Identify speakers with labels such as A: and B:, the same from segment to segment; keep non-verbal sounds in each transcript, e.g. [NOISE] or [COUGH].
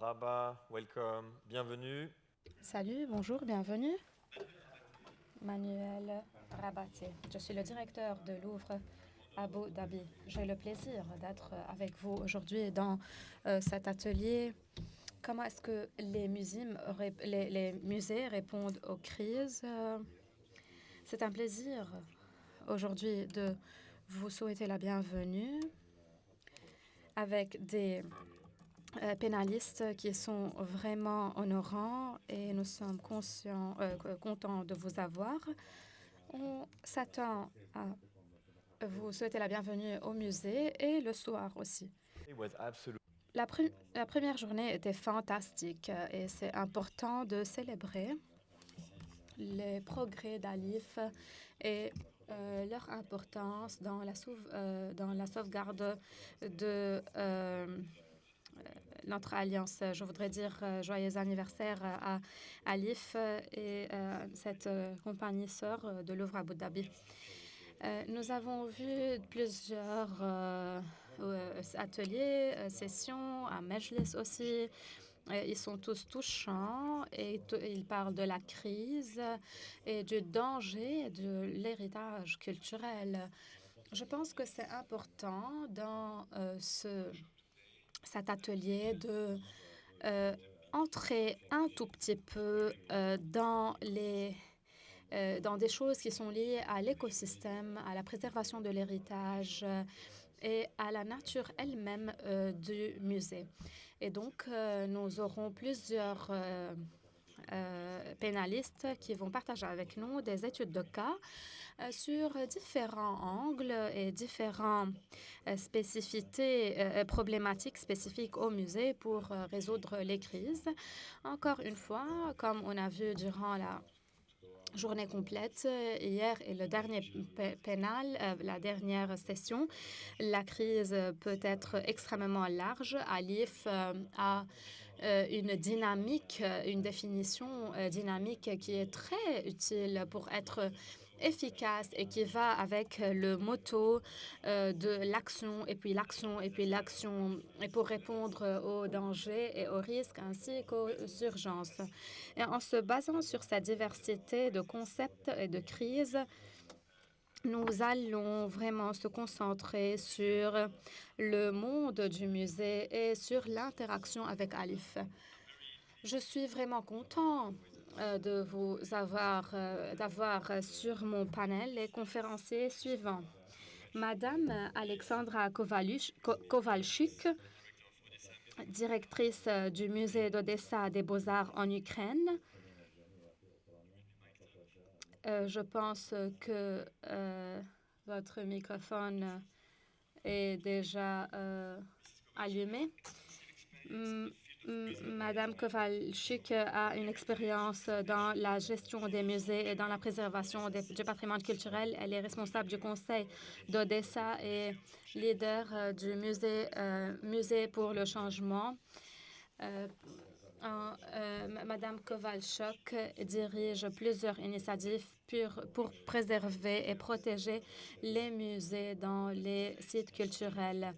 A: Marhaba, welcome, bienvenue.
B: Salut, bonjour, bienvenue. Manuel Rabatier. Je suis le directeur de Louvre Abu Dhabi. J'ai le plaisir d'être avec vous aujourd'hui dans euh, cet atelier. Comment est-ce que les musées, répondent aux crises? C'est un plaisir aujourd'hui de vous souhaiter la bienvenue avec des euh, pénalistes qui sont vraiment honorants et nous sommes conscients, euh, contents de vous avoir. On s'attend à vous souhaiter la bienvenue au musée et le soir aussi. La, la première journée était fantastique et c'est important de célébrer les progrès d'Alif et euh, leur importance dans la, dans la sauvegarde de euh, notre alliance. Je voudrais dire euh, joyeux anniversaire à Alif et euh, cette compagnie sœur de Louvre Abu Dhabi. nous avons vu plusieurs ateliers, sessions, à Mejlis aussi. Ils sont tous touchants et ils parlent de la crise et du danger de l'héritage culturel. Je pense que c'est important dans ce cet atelier de euh, entrer un tout petit peu euh, dans les euh, dans des choses qui sont liées à l'écosystème, à la préservation de l'héritage et à la nature elle-même du musée. Et donc, nous aurons plusieurs euh, pénalistes qui vont partager avec nous des études de cas euh, sur différents angles et différentes euh, spécificités, problématiques spécifiques au musée pour résoudre les crises. Encore une fois, comme on a vu durant la journée complète hier et le dernier pénal, la dernière session. La crise peut être extrêmement large. Alif a euh, une dynamique, une définition euh, dynamique qui est très utile pour être efficace et qui va avec le motto euh, de l'action et puis l'action et puis l'action et pour répondre aux dangers et aux risques ainsi qu'aux urgences. Et en se basant sur sa diversité de concepts et de crises, nous allons vraiment se concentrer sur le monde du musée et sur l'interaction avec Alif. Je suis vraiment content euh, de vous avoir euh, d'avoir sur mon panel les conférenciers suivants. Madame Alexandra Kovalchuk, directrice du musée d'Odessa des Beaux-Arts en Ukraine, euh, je pense que euh, votre microphone est déjà euh, allumé. Madame Kovalchuk a une expérience dans la gestion des musées et dans la préservation du patrimoine culturel. Elle est responsable du conseil d'Odessa et leader du musée, musée pour le changement. Euh, Madame Kovalchuk dirige plusieurs initiatives pour, préserver et protéger les musées dans les sites culturels.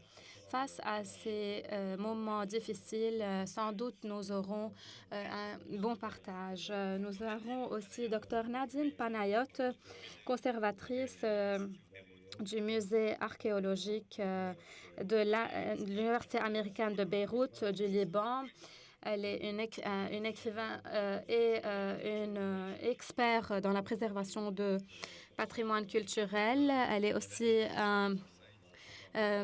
B: Face à ces euh, moments difficiles, euh, sans doute nous aurons un bon partage. Nous aurons aussi Dr Nadine Panayot, conservatrice du musée archéologique de l'Université américaine de Beyrouth du Liban. Elle est une, euh, une écrivain euh, et euh, une expert dans la préservation de patrimoine culturel. Elle est aussi un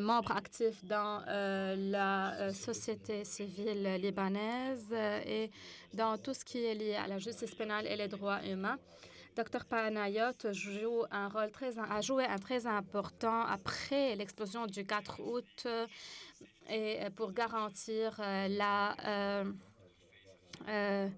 B: membre actif dans la société civile libanaise et dans tout ce qui est lié à la justice pénale et les droits humains. Dr Panayot joue un rôle très, a joué un très important après l'explosion du 4 août et pour garantir euh, la euh, euh,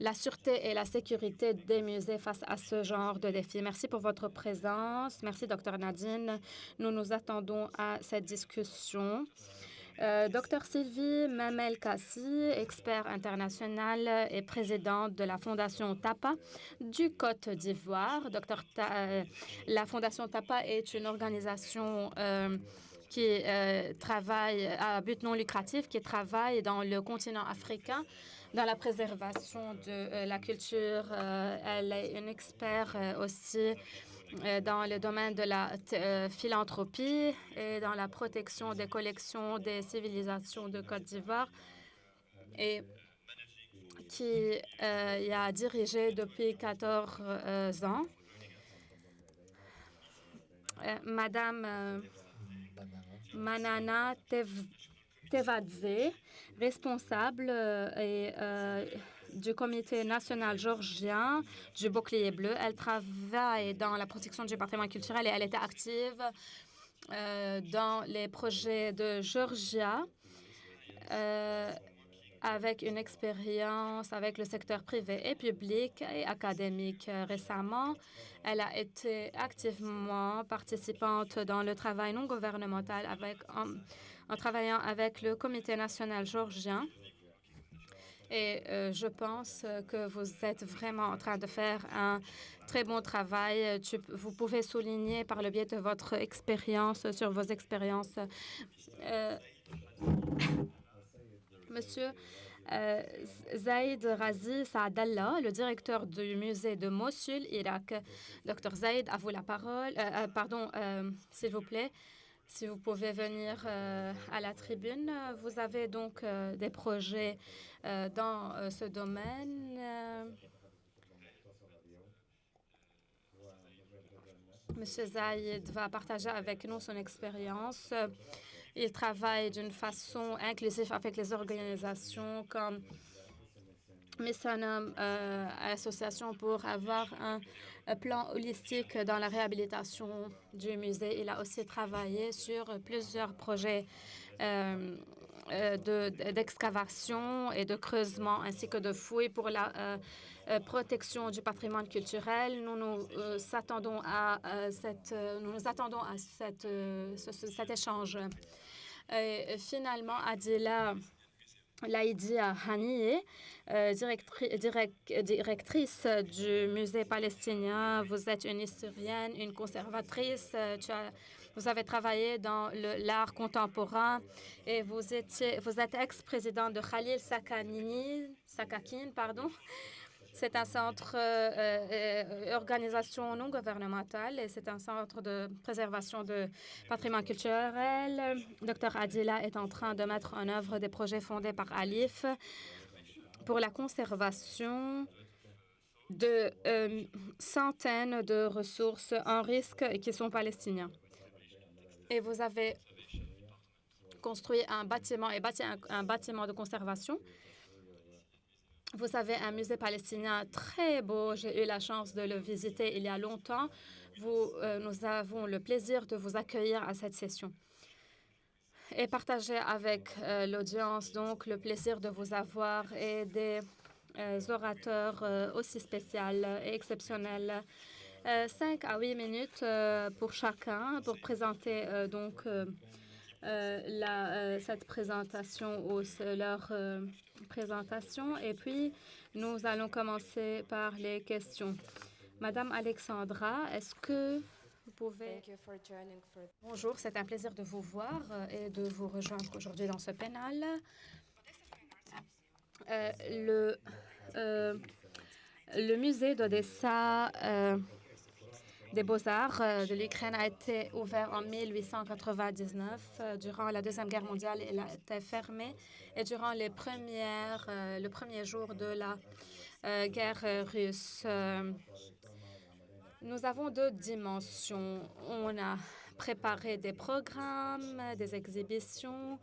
B: la sûreté et la sécurité des musées face à ce genre de défi. Merci pour votre présence. Merci, Dr Nadine. Nous nous attendons à cette discussion. Euh, Dr Sylvie Mamel Kassi, expert international et présidente de la Fondation TAPA du Côte d'Ivoire. Docteur la Fondation TAPA est une organisation qui travaille à but non lucratif, qui travaille dans le continent africain dans la préservation de la culture. elle est une experte aussi dans le domaine de la philanthropie et dans la protection des collections des civilisations de Côte d'Ivoire et qui y a dirigé depuis 14 ans. Madame Manana Tevadze, responsable et, du Comité national georgien du bouclier bleu. Elle travaille dans la protection du patrimoine culturel et elle était active dans les projets de Georgia avec une expérience avec le secteur privé et public et académique. Récemment, elle a été activement participante dans le travail non gouvernemental avec, en, travaillant avec le Comité national georgien. Et euh, je pense que vous êtes vraiment en train de faire un très bon travail. vous pouvez souligner par le biais de votre expérience sur vos expériences. Euh, Monsieur euh, Zaid Razi Saadallah, le directeur du musée de Mossul, Irak. Docteur Zaid, à vous la parole. Euh, euh, pardon, s'il vous plaît, si vous pouvez venir à la tribune. Vous avez donc des projets dans ce domaine. Monsieur Zaid va partager avec nous son expérience il travaille d'une façon inclusive avec les organisations comme Missanum euh, Association pour avoir un, plan holistique dans la réhabilitation du musée. Il a aussi travaillé sur plusieurs projets euh, euh, d'excavation et de creusement ainsi que de fouilles pour la protection du patrimoine culturel. Nous nous attendons à cette, nous nous attendons à cette, cet échange. Et finalement, Adila Laïdia Haniye, euh, directrice du musée palestinien. Vous êtes une historienne, une conservatrice. Euh, vous avez travaillé dans l'art contemporain et vous êtes ex-président de Khalil Sakanini, Sakakin, pardon, c'est un centre euh, euh, organisation non gouvernementale et c'est un centre de préservation de patrimoine culturel. Dr Adila est en train de mettre en œuvre des projets fondés par Alif pour la conservation de euh, centaines de ressources en risque qui sont palestiniens. Et vous avez construit un bâtiment et bâti un bâtiment de conservation vous avez un musée palestinien très beau. J'ai eu la chance de le visiter il y a longtemps. Vous, euh, nous avons le plaisir de vous accueillir à cette session et partager avec euh, l'audience donc le plaisir de vous avoir et des euh, orateurs aussi spéciaux et exceptionnels. Cinq à huit minutes pour chacun pour présenter donc la, cette présentation ou leur présentation et puis nous allons commencer par les questions. Madame Alexandra, est-ce que vous pouvez... Bonjour, c'est un plaisir de vous voir euh, et de vous rejoindre aujourd'hui dans ce. Euh, le, euh, le musée d'Odessa des beaux-arts de l'Ukraine a été ouvert en 1899. Durant la Deuxième Guerre mondiale, il a été fermé et durant les premières, euh, le premier jour de la euh, guerre russe, euh, nous avons deux dimensions. On a préparé des programmes, des exhibitions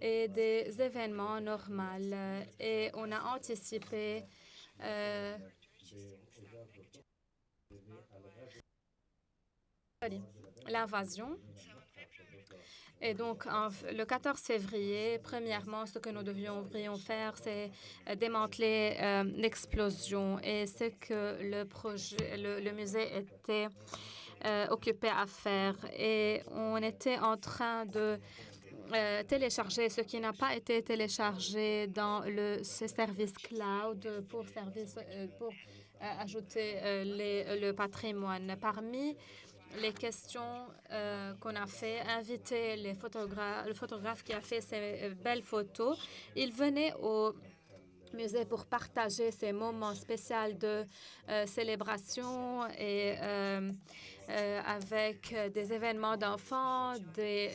B: et des événements normaux et on a anticipé l'invasion et donc, le 14 février, premièrement, ce que nous devrions faire, c'est euh, démanteler euh, l'explosion. Et ce que le, projet, le, musée était euh, occupé à faire. Et on était en train de télécharger ce qui n'a pas été téléchargé dans le service cloud pour, service, pour ajouter le patrimoine. Parmi les questions qu'on a fait, inviter les photographes, le photographe qui a fait ces belles photos. Il venait au musée pour partager ces moments spéciaux de célébration et avec des événements d'enfants, des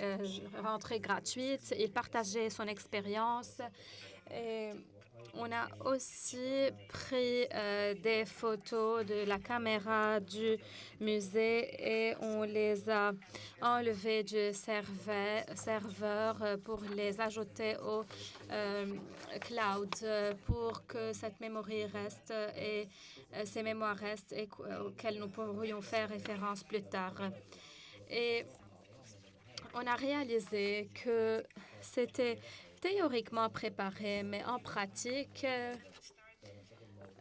B: rentrées gratuites. Il partageait son expérience. On a aussi pris euh, des photos de la caméra du musée et on les a enlevées du serveur euh, pour les ajouter au euh, cloud pour que cette mémoire reste et ces mémoires restent et auxquelles nous pourrions faire référence plus tard. Et on a réalisé que c'était théoriquement préparé, mais en pratique, euh,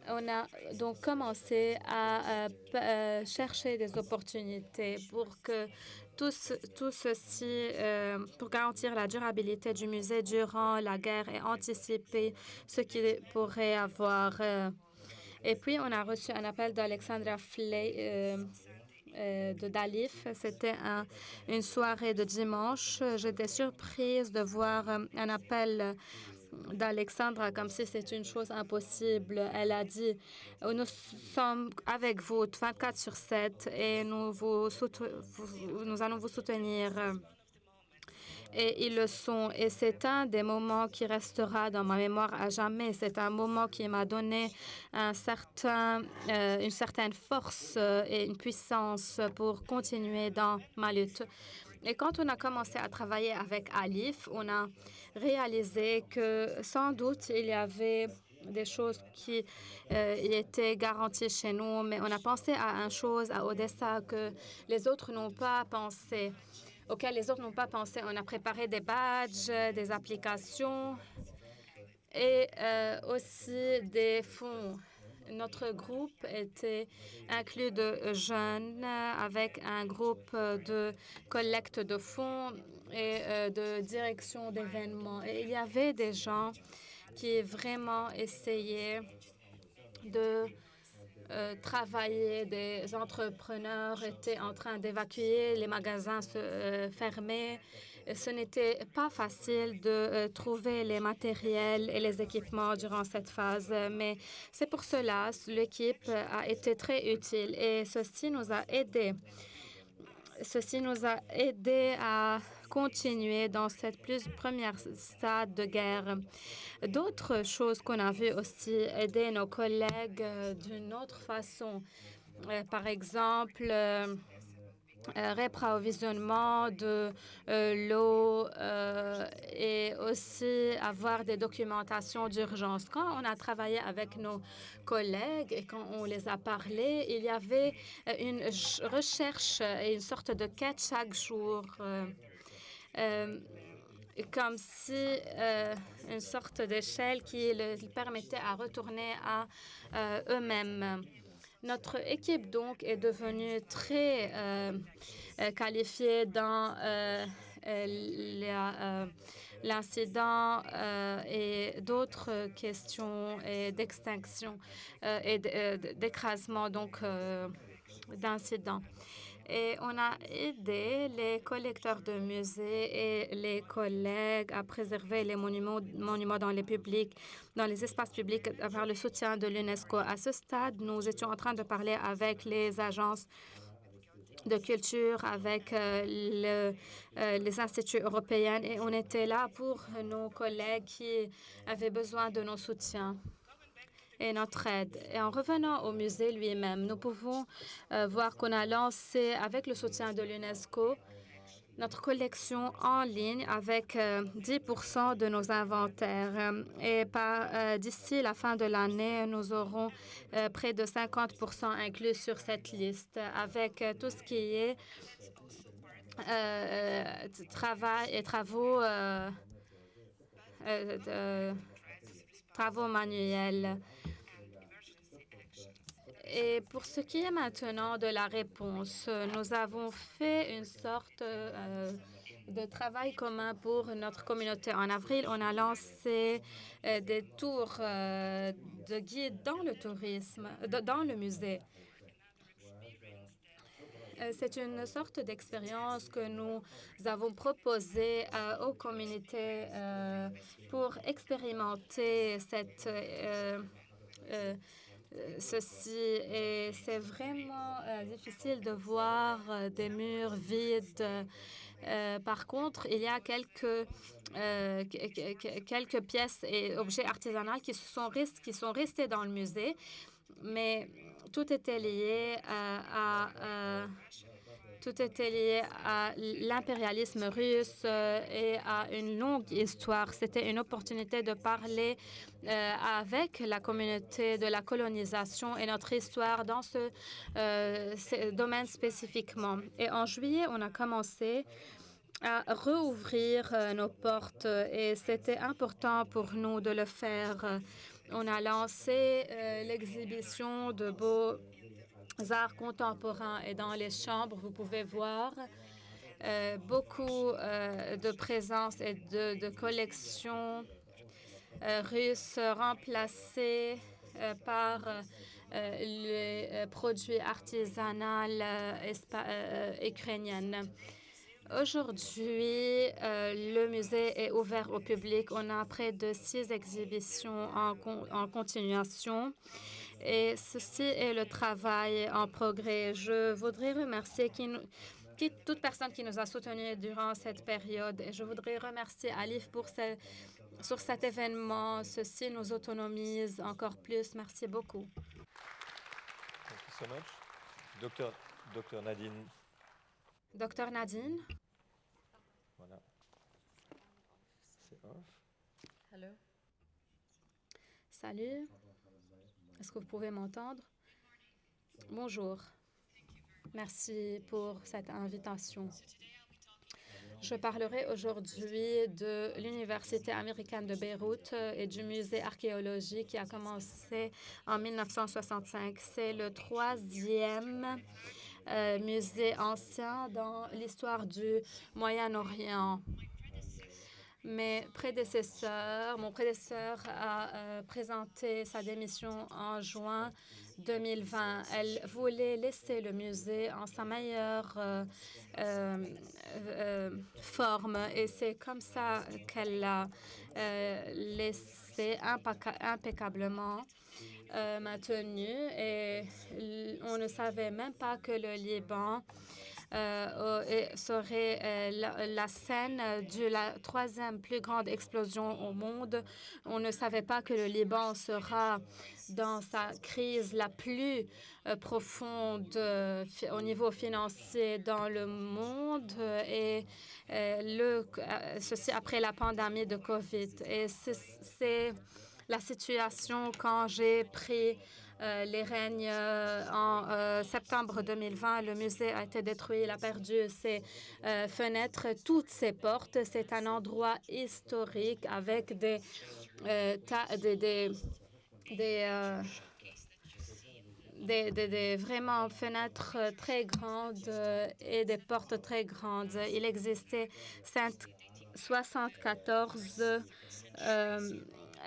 B: on a donc commencé à, euh, chercher des opportunités pour que tout, tout ceci, euh, pour garantir la durabilité du musée durant la guerre et anticiper ce qui pourrait avoir. et puis, on a reçu un appel d'Alexandra Flay euh, de Dalif. C'était une soirée de dimanche. J'étais surprise de voir euh, un appel d'Alexandra comme si c'était une chose impossible. Elle a dit Nous sommes avec vous 24 sur 7 et nous, vous, nous allons vous soutenir et ils le sont. Et c'est un des moments qui restera dans ma mémoire à jamais. C'est un moment qui m'a donné euh, une certaine force euh, et une puissance pour continuer dans ma lutte. Et quand on a commencé à travailler avec Alif, on a réalisé que sans doute il y avait des choses qui euh, étaient garanties chez nous, mais on a pensé à une chose à Odessa que les autres n'ont pas pensé auxquels les autres n'ont pas pensé. On a préparé des badges, des applications et euh, aussi des fonds. Notre groupe était inclus de jeunes avec un groupe de collecte de fonds et euh, de direction d'événements. Et il y avait des gens qui vraiment essayaient de euh, travailler, des entrepreneurs étaient en train d'évacuer, les magasins se euh, fermaient. Ce n'était pas facile de euh, trouver les matériels et les équipements durant cette phase, mais c'est pour cela l'équipe a été très utile et ceci nous a aidés. Ceci nous a aidés à continuer dans cette plus première stade de guerre. D'autres choses qu'on a vu aussi aider nos collègues euh, d'une autre façon. Euh, par exemple, euh, réapprovisionnement de l'eau et aussi avoir des documentations d'urgence. Quand on a travaillé avec nos collègues et quand on les a parlé, il y avait une recherche et une sorte de quête chaque jour. Comme si euh, une sorte d'échelle qui leur permettait à retourner à euh, eux-mêmes. Notre équipe, donc, est devenue très qualifiée dans l'incident et d'autres questions d'extinction et d'écrasement, donc d'incidents. Et on a aidé les collecteurs de musées et les collègues à préserver les monuments, dans les publics, dans les espaces publics par le soutien de l'UNESCO. À ce stade, nous étions en train de parler avec les agences de culture, avec euh, euh, les instituts européens et on était là pour nos collègues qui avaient besoin de nos soutiens et notre aide. Et en revenant au musée lui-même, nous pouvons euh, voir qu'on a lancé, avec le soutien de l'UNESCO, notre collection en ligne avec 10% euh, de nos inventaires. Et euh, d'ici la fin de l'année, nous aurons près de 50% inclus sur cette liste avec tout ce qui est travail et travaux, travaux manuels. Et pour ce qui est maintenant de la réponse, nous avons fait une sorte euh, de travail commun pour notre communauté. En avril, on a lancé euh, des tours euh, de guide dans le tourisme, dans le musée. C'est une sorte d'expérience que nous avons proposée aux communautés pour expérimenter cette, ceci. Et c'est vraiment euh, difficile de voir euh, des murs vides. Euh, par contre, il y a quelques, que- que- que- quelques pièces et objets artisanaux qui, sont, rest- qui sont restés dans le musée, mais tout était lié à, tout était lié à l'impérialisme russe euh, et à une longue histoire. C'était une opportunité de parler euh, avec la communauté de la colonisation et notre histoire dans ce, euh, domaine spécifiquement. Et en juillet, on a commencé à rouvrir nos portes et c'était important pour nous de le faire. On a lancé euh, l'exhibition de beaux arts contemporains et dans les chambres, vous pouvez voir euh, beaucoup euh, de présence et de, collections euh, russes remplacées par les produits artisanaux ukrainiens. Aujourd'hui, le musée est ouvert au public. On a près de six exhibitions en continuation. Et ceci est le travail en progrès. Je voudrais remercier qui nous- qui- toute personne qui nous a soutenus durant cette période. Et je voudrais remercier Alif pour ce- sur cet événement. Ceci nous autonomise encore plus. Merci beaucoup.
A: Thank you so much. Docteur, Docteur Nadine,
B: Docteur Nadine.
A: voilà. C'est off.
C: Hello.
B: Salut. Est-ce que vous pouvez m'entendre? Bonjour. Merci pour cette invitation. Je parlerai aujourd'hui de l'Université américaine de Beyrouth euh, et du musée archéologique qui a commencé en 1965. C'est le troisième euh, musée ancien dans l'histoire du Moyen-Orient. Mes prédécesseurs, mon prédécesseur a euh, présenté sa démission en juin 2020. Elle voulait laisser le musée en sa meilleure euh, euh, forme et c'est comme ça qu'elle l'a laissé impeccablement maintenu et on ne savait même pas que le Liban et serait euh, la, la scène de la troisième plus grande explosion au monde. On ne savait pas que le Liban sera dans sa crise la plus euh, profonde euh, au niveau financier dans le monde euh, et euh, le, euh, ceci après la pandémie de COVID. Et c'est- la situation quand j'ai pris euh, les règnes euh, en euh, septembre 2020. Le musée a été détruit, il a perdu ses euh, fenêtres, toutes ses portes. C'est un endroit historique avec des, euh, des, euh, vraiment fenêtres euh, très grandes euh, et des portes très grandes. Il existait cinq- 74 euh,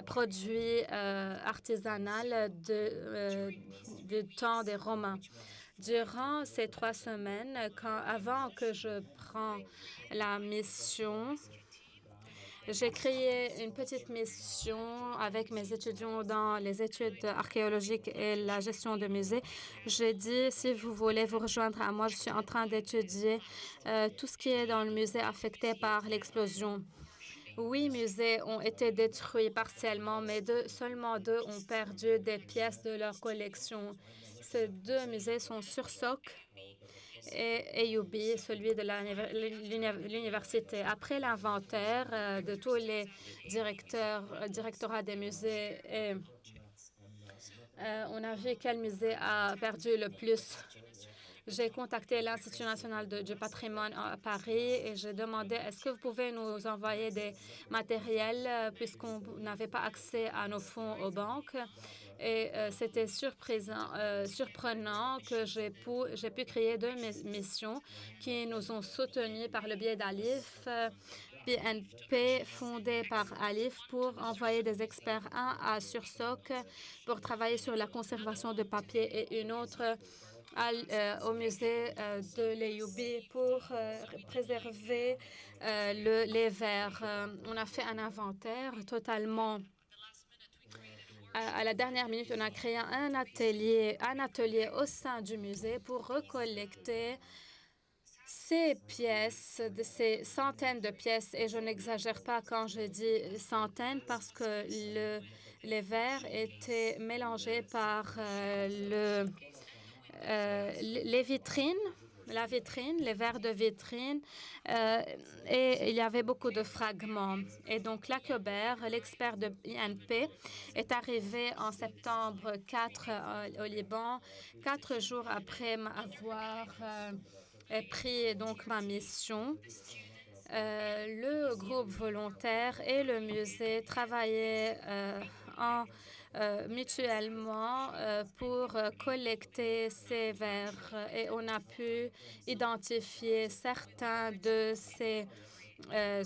B: produits euh, artisanaux euh, du temps des Romains. Durant ces trois semaines, avant que je prends la mission, j'ai créé une petite mission avec mes étudiants dans les études archéologiques et la gestion de musées. J'ai dit, si vous voulez vous rejoindre à moi, je suis en train d'étudier euh, tout ce qui est dans le musée affecté par l'explosion. Huit musées ont été détruits partiellement, mais seulement deux ont perdu des pièces de leur collection. Ces deux musées sont sur Soc et AUB, celui de l'université. Après l'inventaire euh, de tous les directeurs, euh, directorats des musées, euh, on a vu quel musée a perdu le plus. J'ai contacté l'Institut national du patrimoine à Paris et j'ai demandé est-ce que vous pouvez nous envoyer des matériels euh, puisqu'on n'avait pas accès à nos fonds aux banques? Et euh, c'était euh, surprenant que j'ai pu, créer deux mis- missions qui nous ont soutenus par le biais d'Alif. euh, BNP fondé par Alif pour envoyer des experts, un à Sursoc pour travailler sur la conservation de papier et une autre au musée de l'EUB pour préserver le, les verres. on a fait un inventaire totalement à la dernière minute, on a créé un atelier, un atelier au sein du musée pour recollecter ces pièces, ces centaines de pièces, et je n'exagère pas quand je dis centaines parce que le, les verres étaient mélangés par euh, le, euh, les vitrines la vitrine, les verres de vitrine, euh, et il y avait beaucoup de fragments. Et donc, Lacobert, l'expert de INP, est arrivé en septembre 4 euh, au Liban, quatre jours après avoir pris donc ma mission. le groupe volontaire et le musée travaillaient en mutuellement euh, pour euh, collecter ces verres et on a pu identifier certains de ces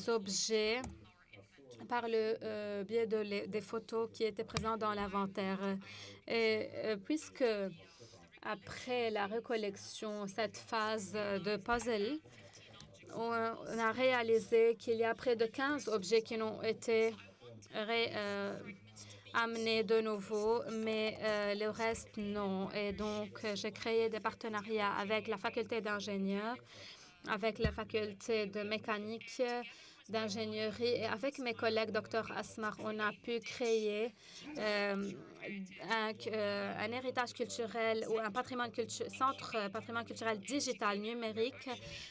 B: objets par le biais de des photos qui étaient présentes dans l'inventaire. Et puisque après la recollection, cette phase de puzzle, on, a réalisé qu'il y a près de 15 objets qui n'ont été amener de nouveau, mais euh, le reste, non. Et donc, euh, j'ai créé des partenariats avec la faculté d'ingénieur, avec la faculté de mécanique, d'ingénierie. Et avec mes collègues, Dr Asmar, on a pu créer euh, un, euh, un, héritage culturel ou un patrimoine centre euh, patrimoine culturel digital numérique.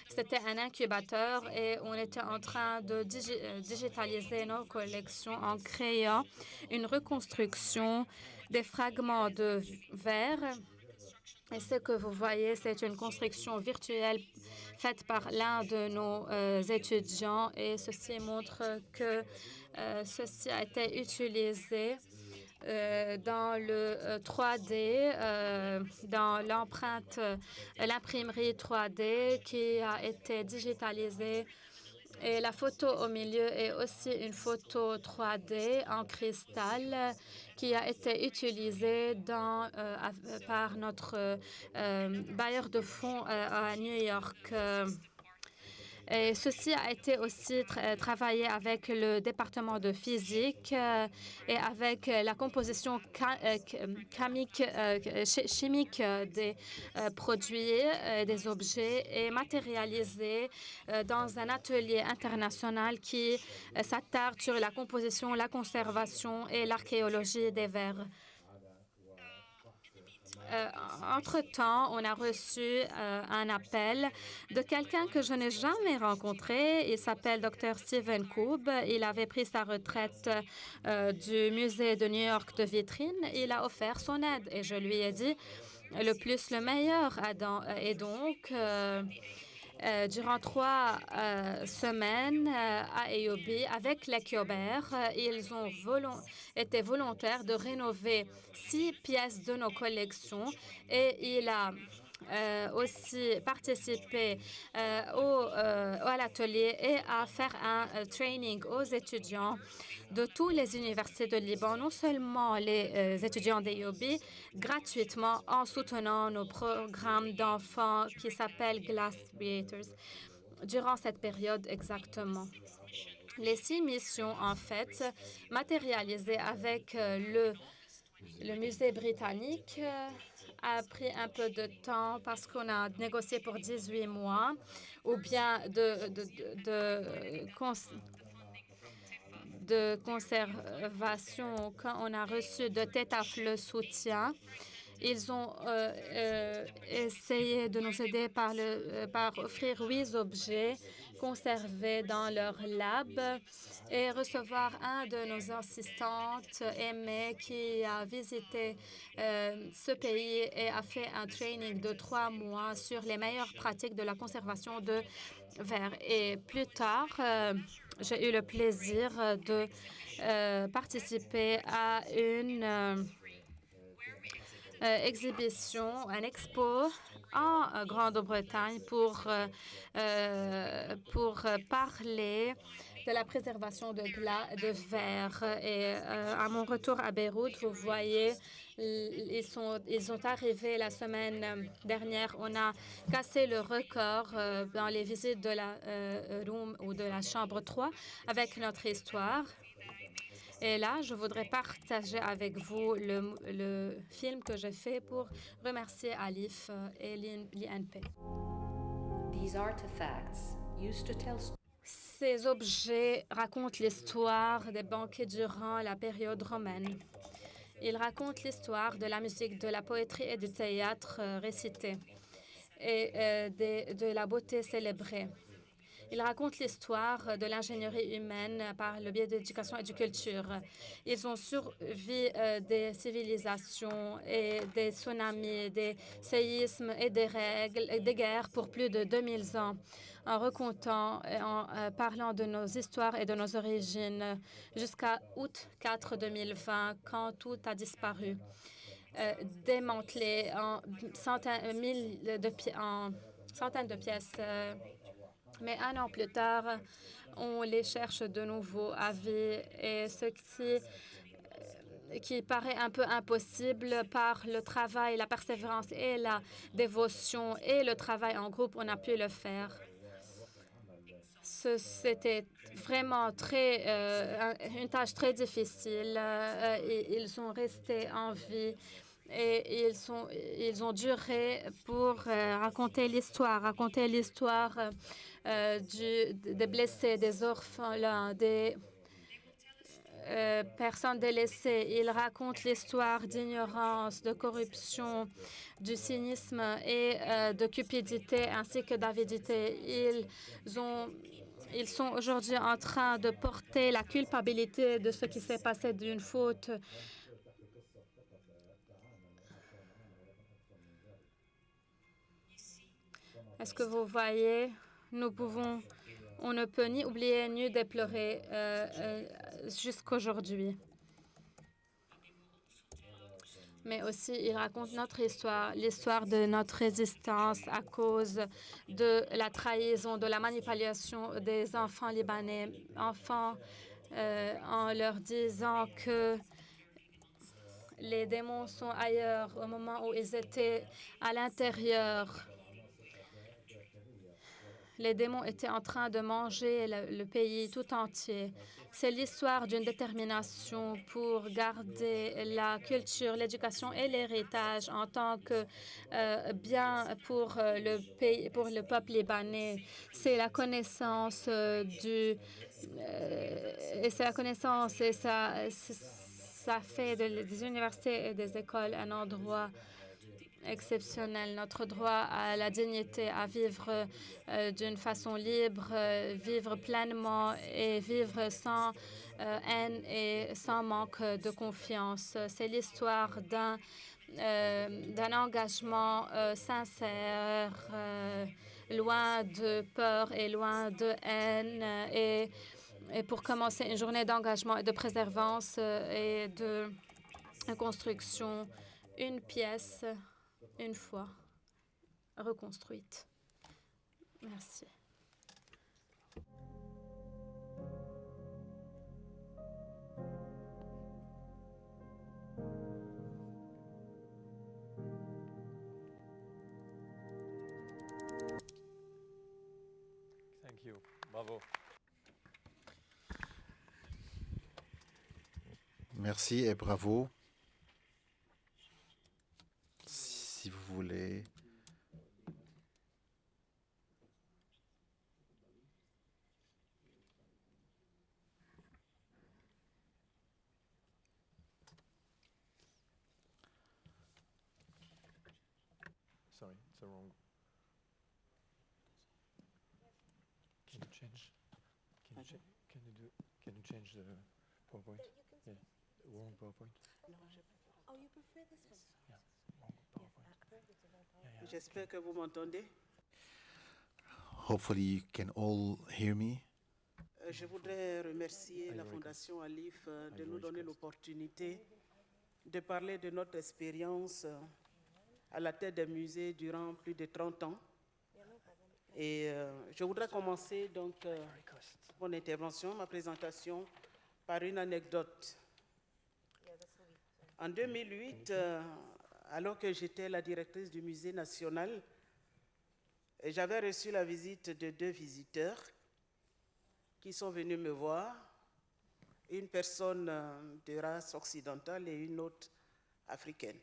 B: C'était un incubateur et on était en train de digitaliser nos collections en créant une reconstruction des fragments de verre. Et ce que vous voyez, c'est une construction virtuelle faite par l'un de nos euh, étudiants et ceci montre que euh, ceci a été utilisé euh, dans le 3D, dans l'empreinte, l'imprimerie 3D qui a été digitalisée et la photo au milieu est aussi une photo 3D en cristal qui a été utilisée dans, euh, par notre euh, bailleur de fonds euh, à New York. Et ceci a été aussi travaillé avec le département de physique euh, et avec la composition euh, euh, chimique des produits, des objets et matérialisé dans un atelier international qui s'attarde sur la composition, la conservation et l'archéologie des verres. Euh, entre-temps, on a reçu euh, un appel de quelqu'un que je n'ai jamais rencontré. Il s'appelle Dr. Stephen Koob. Il avait pris sa retraite euh, du musée de New York de vitrine. Il a offert son aide et je lui ai dit le plus le meilleur. Et donc, euh, durant trois euh, semaines euh, à EOB avec les Kiobert. ils ont été volontaires de rénover six pièces de nos collections et il a aussi participé au, à l'atelier et à faire un training aux étudiants de toutes les universités de Liban, non seulement les euh, étudiants d'EOB, gratuitement en soutenant nos programmes d'enfants qui s'appellent Glass Creators durant cette période exactement. Les six missions, en fait, matérialisées avec euh, le, le musée britannique, euh, a pris un peu de temps parce qu'on a négocié pour 18 mois ou bien de, de, de, conservation, quand on a reçu de TETAF le soutien, ils ont euh, euh, essayé de nous aider par, le, euh, par offrir huit objets conservés dans leur lab et recevoir un de nos assistantes, Aimée, qui a visité ce pays et a fait un training de trois mois sur les meilleures pratiques de la conservation de verre. Et plus tard, j'ai eu le plaisir de euh, participer à une euh, euh, exhibition, un expo en Grande-Bretagne pour, pour parler de la préservation de, verre. Et euh, à mon retour à Beyrouth, vous voyez, ils sont, ils sont arrivés la semaine dernière. On a cassé le record euh, dans les visites de la euh, room ou de la chambre 3 avec notre histoire. Et là, je voudrais partager avec vous le, le film que j'ai fait pour remercier Alif et l'INP. Ces objets racontent l'histoire des banquets durant la période romaine. Ils racontent l'histoire de la musique, de la poétrie et du théâtre euh, récité et euh, de, de la beauté célébrée. Ils racontent l'histoire de l'ingénierie humaine par le biais d'éducation et de culture. Ils ont survécu euh, des civilisations et des tsunamis, des séismes et des règles, et des guerres pour plus de 2000 ans en racontant en euh, parlant de nos histoires et de nos origines jusqu'à août 4 2020, quand tout a disparu. Euh, démantelé en centaines, de, en centaines de pièces. Mais un an plus tard, on les cherche de nouveau à vie et ce qui qui paraît un peu impossible par le travail, la persévérance et la dévotion et le travail en groupe, on a pu le faire. C'était vraiment très, euh, une tâche très difficile. Euh, ils sont restés en vie et ils, sont, ils ont duré pour euh, raconter l'histoire, raconter l'histoire des blessés, des orphelins, des personnes délaissées. Ils racontent l'histoire d'ignorance, de corruption, du cynisme et de cupidité ainsi que d'avidité. Ils ils sont aujourd'hui en train de porter la culpabilité de ce qui s'est passé d'une faute. Est-ce que vous voyez, nous pouvons, on ne peut ni oublier ni déplorer euh, euh, jusqu'aujourd'hui mais aussi il raconte notre histoire, l'histoire de notre résistance à cause de la trahison, de la manipulation des enfants libanais, enfants euh, en leur disant que les démons sont ailleurs au moment où ils étaient à l'intérieur. Les démons étaient en train de manger le pays tout entier. C'est l'histoire d'une détermination pour garder la culture, l'éducation et l'héritage en tant que euh, bien pour euh, le pays, pour le peuple libanais. C'est la connaissance euh, du et c'est la connaissance et ça ça fait des universités et des écoles un endroit exceptionnel, notre droit à la dignité, à vivre euh, d'une façon libre, euh, vivre pleinement et vivre sans euh, haine et sans manque de confiance. C'est l'histoire d'un engagement sincère, loin de peur et loin de haine. Et, et pour commencer, une journée d'engagement et de préservance et de construction, une pièce une fois reconstruite. Merci.
A: Thank you. Bravo.
D: Merci et bravo. Voulez.
A: Sorry, it's a wrong. Can you change? Can you, cha can you do? Can you change the PowerPoint? Yeah, wrong PowerPoint.
E: Oh, you prefer this one? J'espère que vous m'entendez.
D: Hopefully you can all hear me.
E: Euh, je voudrais remercier la Fondation Alif euh, de nous donner l'opportunité de parler de notre expérience euh, à la tête des musées durant plus de 30 ans Et euh, je voudrais commencer donc euh, mon intervention, ma présentation, par une anecdote. En 2008, euh, alors que j'étais la directrice du musée national, j'avais reçu la visite de deux visiteurs qui sont venus me voir, une personne euh, de race occidentale et une autre africaine,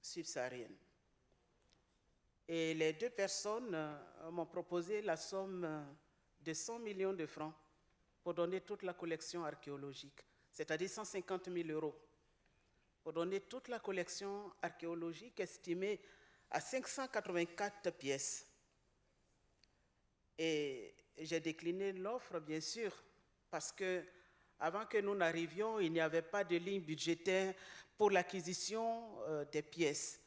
E: subsaharienne. Et les deux personnes euh, m'ont proposé la somme euh, de 100 millions de francs pour donner toute la collection archéologique, c'est-à-dire 150 000 euros, pour donner toute la collection archéologique estimée à 584 pièces. Et j'ai décliné l'offre, bien sûr, parce que avant que nous n'arrivions, il n'y avait pas de ligne budgétaire pour l'acquisition euh, des pièces.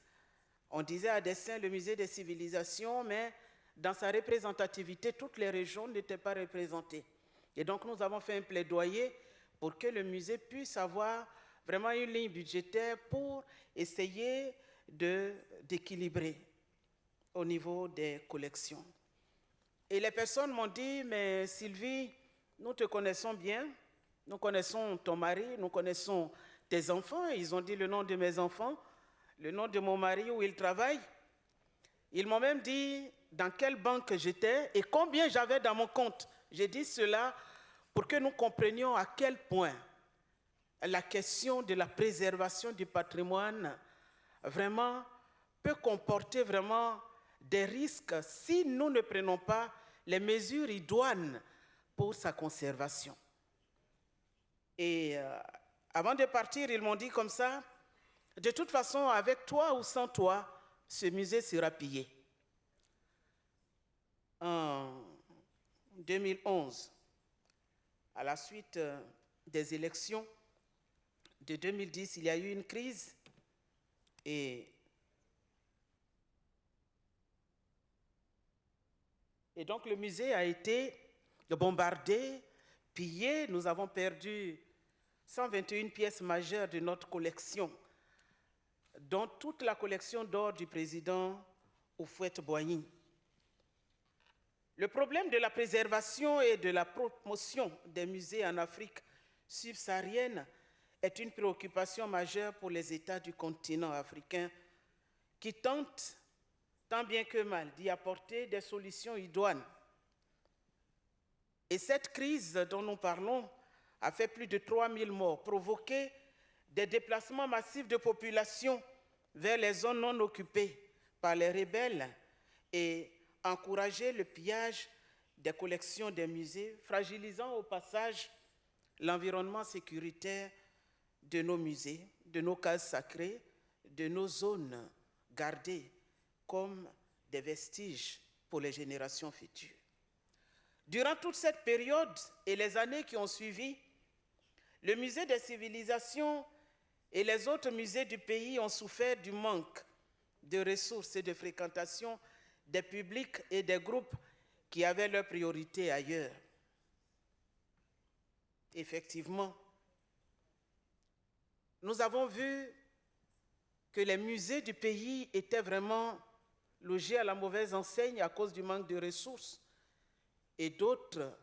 E: On disait à dessein le musée des civilisations, mais dans sa représentativité, toutes les régions n'étaient pas représentées. Et donc nous avons fait un plaidoyer pour que le musée puisse avoir vraiment une ligne budgétaire pour essayer d'équilibrer au niveau des collections. Et les personnes m'ont dit, mais Sylvie, nous te connaissons bien, nous connaissons ton mari, nous connaissons tes enfants. Ils ont dit le nom de mes enfants, le nom de mon mari où il travaille. Ils m'ont même dit dans quelle banque j'étais et combien j'avais dans mon compte. J'ai dit cela pour que nous comprenions à quel point la question de la préservation du patrimoine vraiment peut comporter vraiment des risques si nous ne prenons pas les mesures idoines pour sa conservation. Et euh, avant de partir, ils m'ont dit comme ça, de toute façon, avec toi ou sans toi, ce musée sera pillé. En 2011, à la suite euh, des élections de 2010, il y a eu une crise et, donc le musée a été bombardé, pillé. Nous avons perdu 121 pièces majeures de notre collection, dont toute la collection d'or du président Oufouette Boigny. Le problème de la préservation et de la promotion des musées en Afrique subsaharienne est une préoccupation majeure pour les États du continent africain qui tentent, tant bien que mal, d'y apporter des solutions idoines. Et cette crise dont nous parlons a fait plus de 3000 morts, provoqué des déplacements massifs de population vers les zones non occupées par les rebelles et encouragé le pillage des collections des musées, fragilisant au passage l'environnement sécuritaire de nos musées, de nos cases sacrées, de nos zones gardées comme des vestiges pour les générations futures. Durant toute cette période et les années qui ont suivi, le musée des civilisations et les autres musées du pays ont souffert du manque de ressources et de fréquentation des publics et des groupes qui avaient leurs priorités ailleurs. Effectivement, nous avons vu que les musées du pays étaient vraiment logés à la mauvaise enseigne à cause du manque de ressources et d'autres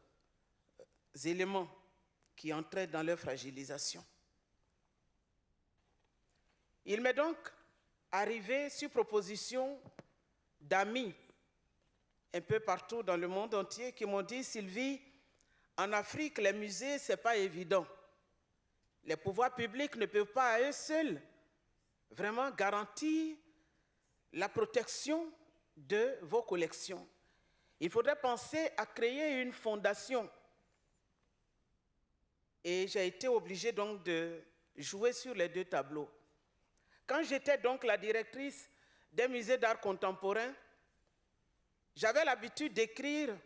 E: éléments qui entraient dans leur fragilisation. Il m'est donc arrivé, sur proposition d'amis un peu partout dans le monde entier, qui m'ont dit, Sylvie, en Afrique, les musées, ce n'est pas évident. Les pouvoirs publics ne peuvent pas à eux seuls vraiment garantir la protection de vos collections. Il faudrait penser à créer une fondation. Et j'ai été obligée donc de jouer sur les deux tableaux. Quand j'étais donc la directrice des musées d'art contemporain, j'avais l'habitude d'écrire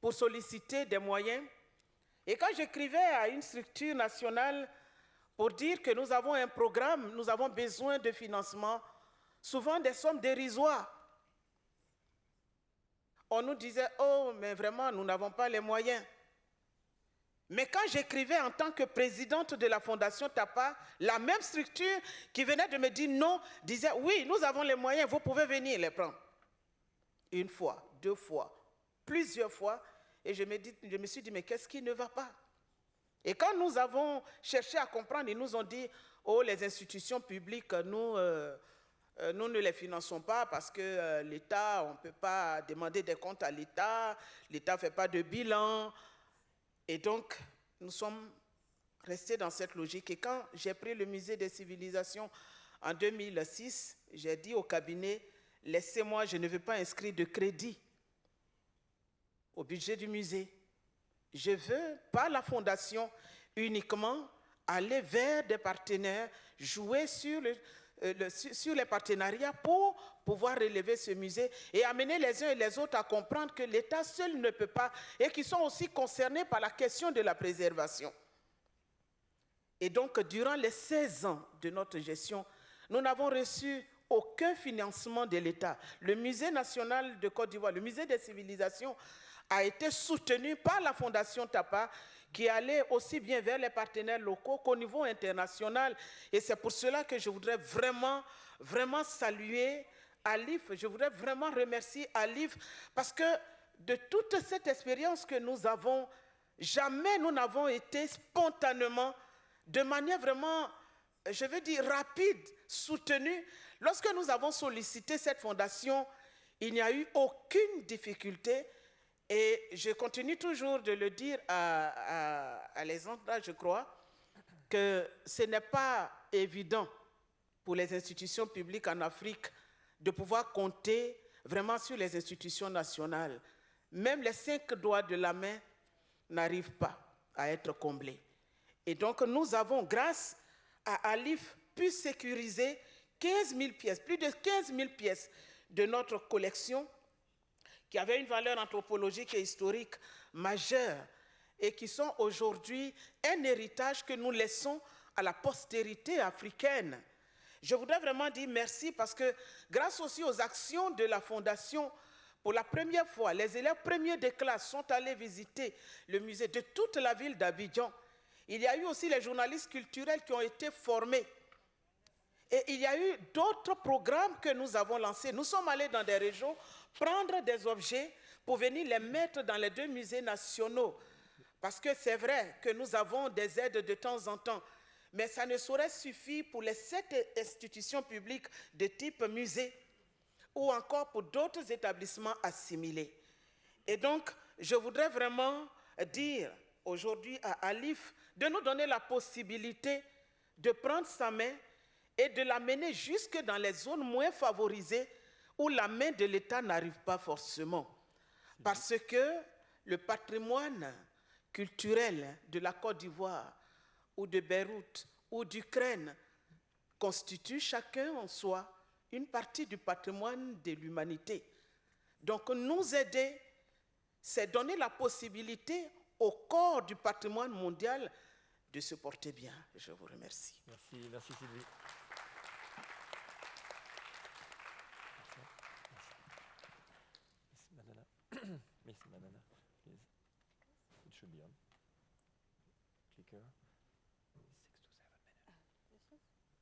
E: pour solliciter des moyens. Et quand j'écrivais à une structure nationale pour dire que nous avons un programme, nous avons besoin de financement, souvent des sommes dérisoires, on nous disait, oh, mais vraiment, nous n'avons pas les moyens. Mais quand j'écrivais en tant que présidente de la Fondation TAPA, la même structure qui venait de me dire non, disait, oui, nous avons les moyens, vous pouvez venir les prendre. Une fois, deux fois, plusieurs fois, et je me, dis, je me suis dit, mais qu'est-ce qui ne va pas? Et quand nous avons cherché à comprendre, ils nous ont dit, oh, les institutions publiques, nous, euh, euh, nous ne les finançons pas parce que euh, l'État, on ne peut pas demander des comptes à l'État, l'État ne fait pas de bilan. Et donc, nous sommes restés dans cette logique. Et quand j'ai pris le musée des civilisations en 2006, j'ai dit au cabinet, laissez-moi, je ne veux pas inscrire de crédit au budget du musée. Je veux, par la fondation, uniquement aller vers des partenaires, jouer euh, sur les partenariats pour pouvoir relever ce musée et amener les uns et les autres à comprendre que l'État seul ne peut pas et qu'ils sont aussi concernés par la question de la préservation. Et donc, durant les 16 ans de notre gestion, nous n'avons reçu aucun financement de l'État. Le Musée national de Côte d'Ivoire, le Musée des civilisations, a été soutenu par la Fondation TAPA qui allait aussi bien vers les partenaires locaux qu'au niveau international. Et c'est pour cela que je voudrais vraiment, vraiment saluer Alif. Je voudrais vraiment remercier Alif parce que de toute cette expérience que nous avons, jamais nous n'avons été spontanément, de manière vraiment, je veux dire, rapide, soutenus. Lorsque nous avons sollicité cette fondation, il n'y a eu aucune difficulté et je continue toujours de le dire à, à, les je crois, que ce n'est pas évident pour les institutions publiques en Afrique de pouvoir compter vraiment sur les institutions nationales. Même les cinq doigts de la main n'arrivent pas à être comblés. Et donc nous avons, grâce à Alif, pu sécuriser 15 000 pièces, plus de 15 000 pièces de notre collection qui avaient une valeur anthropologique et historique majeure et qui sont aujourd'hui un héritage que nous laissons à la postérité africaine. Je voudrais vraiment dire merci parce que grâce aussi aux actions de la Fondation, pour la première fois, les élèves premiers de classe sont allés visiter le musée de toute la ville d'Abidjan. Il y a eu aussi les journalistes culturels qui ont été formés. Et il y a eu d'autres programmes que nous avons lancés. Nous sommes allés dans des régions prendre des objets pour venir les mettre dans les deux musées nationaux. Parce que c'est vrai que nous avons des aides de temps en temps, mais ça ne saurait suffire pour les sept institutions publiques de type musée ou encore pour d'autres établissements assimilés. Et donc, je voudrais vraiment dire aujourd'hui à Alif de nous donner la possibilité de prendre sa main et de l'amener jusque dans les zones moins favorisées où la main de l'État n'arrive pas forcément. Parce que le patrimoine culturel de la Côte d'Ivoire ou de Beyrouth ou d'Ukraine constitue chacun en soi une partie du patrimoine de l'humanité. Donc nous aider, c'est donner la possibilité au corps du patrimoine mondial de se porter bien. Je vous remercie.
A: Merci, merci Sylvie. Miss Banana, please. It should be on. Clicker. Six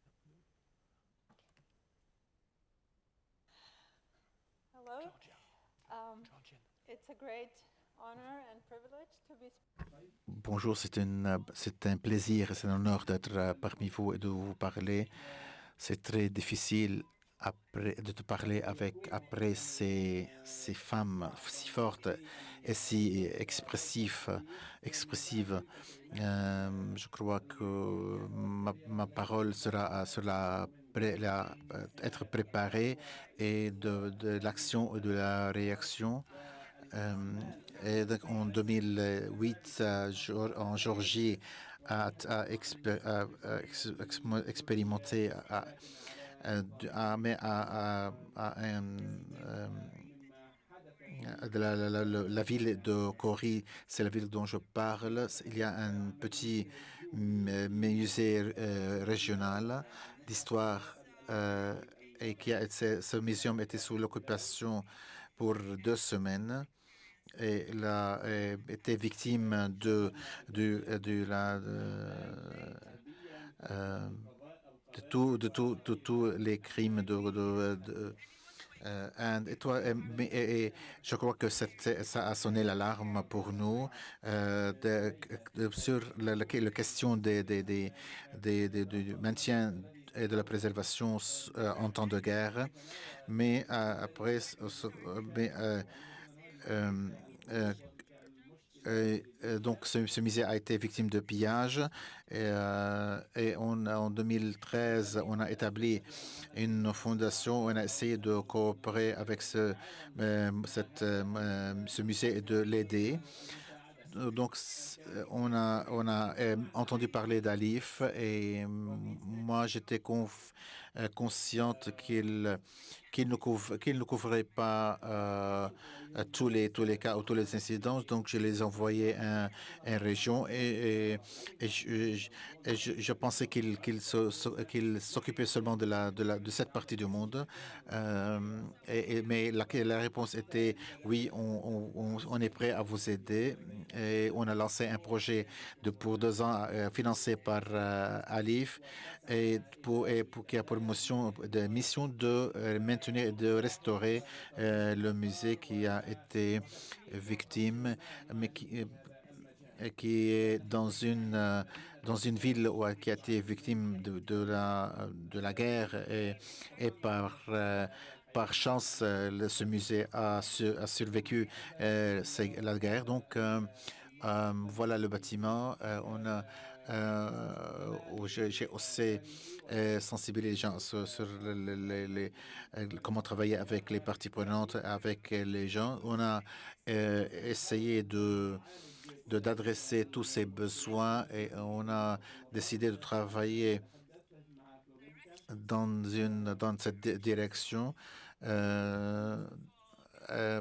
A: to seven minutes.
F: Hello.
A: Georgia.
F: Um,
A: Georgian.
F: it's a great honor and privilege to be.
D: Bonjour, c'est une- c'est un plaisir et c'est un honneur d'être euh, parmi vous et de vous parler. C'est très difficile après, de te parler avec, après ces, ces femmes si fortes et si expressives. expressives. Euh, je crois que ma, ma parole sera, sera la- être préparée et de, l'action et de la réaction. Euh, en 2008, euh, Geor- en Géorgie, a, expérimenté euh, la, la- la- la- ville de Cori, c'est la ville dont je parle. Il y a un petit m- musée euh, régional d'histoire euh, et qui a ce musée était sous l'occupation pour deux semaines. Et a euh, été victime de, de, de la de, de tout, de tout, de tous les crimes de, Euh, et toi, et, je crois que ça a sonné l'alarme pour nous de, sur la, la, la question des, des, des, du maintien et de la préservation euh, en temps de guerre. Mais après, ce, musée a été victime de pillage. Et, euh, en 2013, on a établi une fondation. On a essayé de coopérer avec ce, euh, ce musée et de l'aider. Donc, on a, on a entendu parler d'Alif et moi, j'étais consciente qu'il qu'il ne, couvre, qu ne couvrait pas euh, tous, les, tous les cas ou tous les incidents. Donc, je les envoyais en, en région et, je, je, pensais qu'il qu s'occupait seulement de, la, de, la, de cette partie du monde. Euh, et, mais la, réponse était oui, on, est prêt à vous aider. Et on a lancé un projet de, pour deux ans euh, financé par euh, Alif et, pour, et pour, qui a pour mission de, mission de euh, maintenir et de restaurer euh, le musée qui a été victime, mais qui, euh, qui est dans une dans une ville où, qui a été victime de, de la de la guerre et, et par par chance, ce musée a, a survécu euh, la guerre. Donc, voilà le bâtiment. on a où j'ai aussi sensibilisé les gens sur, les, comment travailler avec les parties prenantes, avec les gens. On a essayé de d'adresser tous ces besoins et on a décidé de travailler dans, une, dans cette direction. Euh, euh,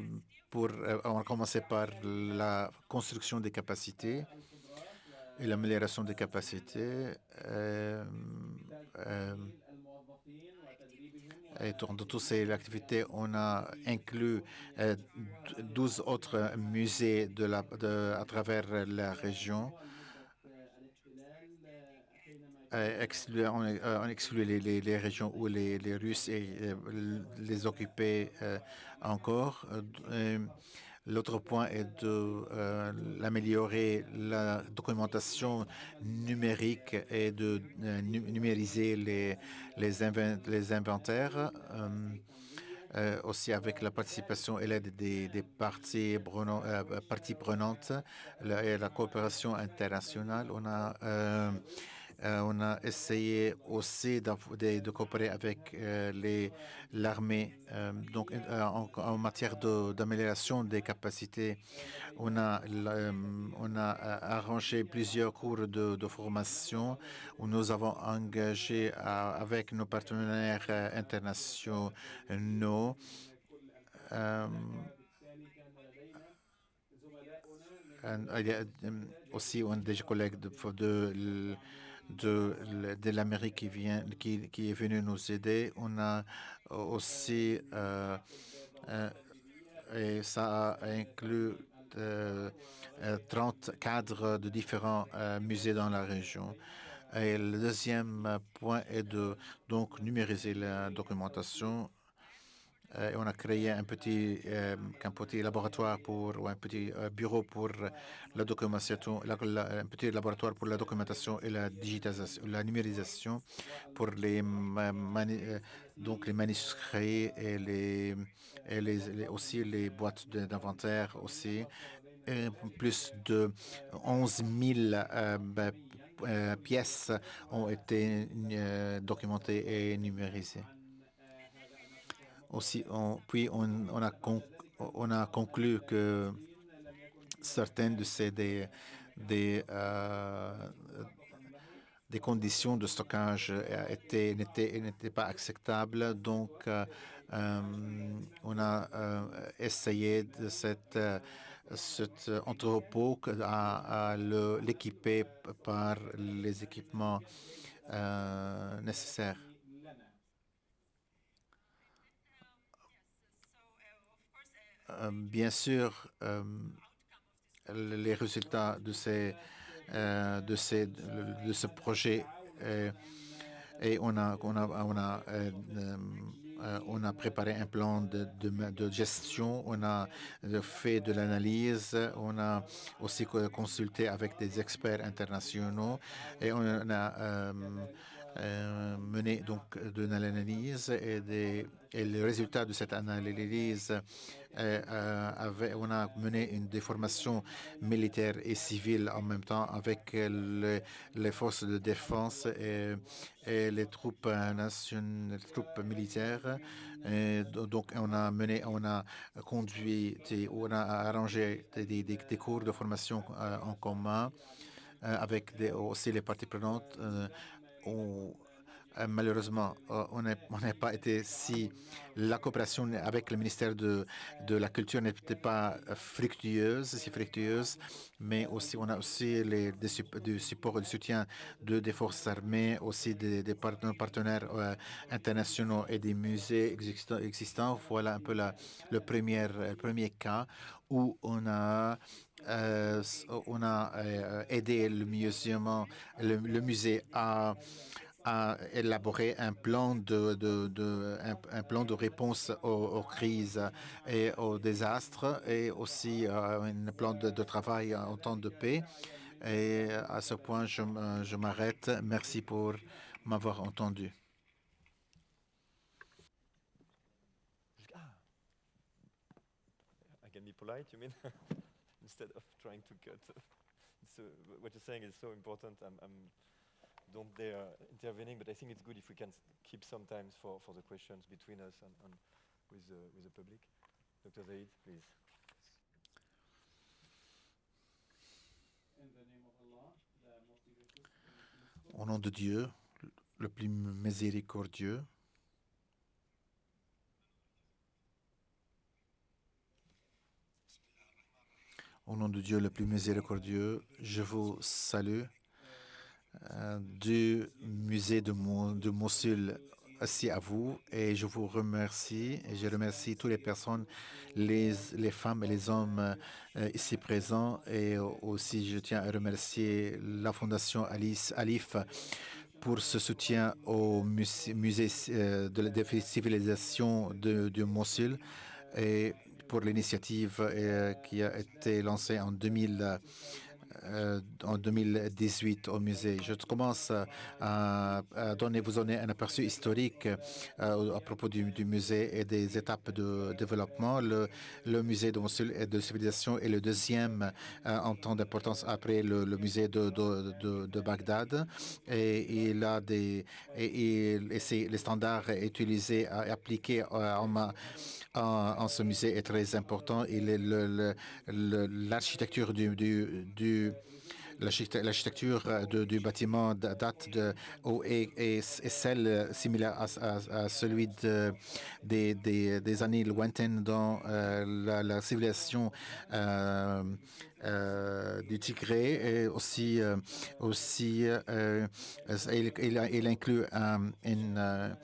D: pour, euh, on a commencé par la construction des capacités et l'amélioration des capacités. Euh, euh, et dans toutes ces activités, on a inclus euh, 12 autres musées de la, de, à travers la région. Euh, on, euh, exclut les, régions où les, Russes euh, les occupaient encore. L'autre point est de euh, la documentation numérique et de euh, numériser les, les, invent les inventaires. Euh, aussi avec la participation et l'aide des, parties, parties, prenantes et la coopération internationale. On a euh, on a essayé aussi de, coopérer avec euh, l'armée. Euh, donc, euh, en, matière d'amélioration de, des capacités, on a, on a arrangé plusieurs cours de, formation où nous avons engagé avec nos partenaires internationaux il y a aussi des collègues de, de de, de l'Amérique qui, est venu nous aider. On a aussi, euh, euh, et ça a inclus euh, 30 cadres de différents euh, musées dans la région. Et le deuxième point est de donc numériser la documentation euh, on a créé un petit, euh, laboratoire pour, ou un petit euh, bureau pour la documentation, un petit laboratoire pour la documentation et la digitalisation, numérisation pour les, mani, donc les manuscrits et, les, et les, aussi les boîtes d'inventaire aussi. Plus de 11 000 ben, pièces ont été documentées et numérisées. Aussi, on, puis on, on, a on, a conclu que certaines de ces des, des, euh, conditions de stockage n'étaient pas acceptables. Donc, euh, on a euh, essayé de cette, cet entrepôt à, à l'équiper par les équipements euh, nécessaires. Bien sûr, euh, les résultats de, ces, euh, de, ces, de ce projet et on a, on a, on a euh, on a préparé un plan de, de, gestion, on a fait de l'analyse, on a aussi consulté avec des experts internationaux et on a euh, euh, mené donc de l'analyse et, des, et le résultat de cette analyse euh, avait, on a mené une déformation militaire et civile en même temps avec le, les forces de défense et, les troupes les militaires. Donc, on a mené, on a conduit, on a arrangé des, des, des cours de formation euh, en commun euh, avec aussi les parties prenantes. Euh, on, euh, malheureusement, euh, on n'a pas été si la coopération avec le ministère de, la Culture n'était pas fructueuse, si fructueuse, mais aussi on a aussi les, du support et du soutien de, des forces armées, aussi des, partenaires euh, internationaux et des musées existants. Voilà un peu le, premier, le premier cas où on a euh, on a euh, aidé le, musée à élaborer un plan de, réponse aux, crises et aux désastres et aussi euh, un plan de, travail en temps de paix. Et à ce point, je, m'arrête. Merci pour m'avoir entendu.
A: Ah. Polite? [LAUGHS] Instead of trying to cut. [LAUGHS] So what you're saying is so important. I'm, I'm don't dare intervening, but I think it's good if we can keep some time for, for the questions between us and, and with, the, with the public. Dr. Zaid, please.
D: Au nom de Dieu, le plus miséricordieux, Au nom de Dieu le plus miséricordieux, je vous salue. Euh, du musée de, Mo de Mossul aussi à vous et je vous remercie et je remercie toutes les personnes, les, femmes et les hommes euh, ici présents et aussi je tiens à remercier la Fondation Alice Alif pour ce soutien au musée, musée euh, de la civilisation de, de Mossul et pour l'initiative euh, qui a été lancée en 2000 euh, 2018 au musée. Je commence à, donner, vous donner un aperçu historique euh, à propos du, musée et des étapes de développement. Le, musée de civilisation est le deuxième en temps d'importance après le, musée de, Bagdad. Et il a des et les standards utilisés et appliqués en, en, en, ce musée est très important. L'architecture du, bâtiment date de et, et, celle similaire à, à, celui de, des, années lointaines dans euh, la, civilisation euh, euh, du Tigré et aussi aussi il, il, inclut une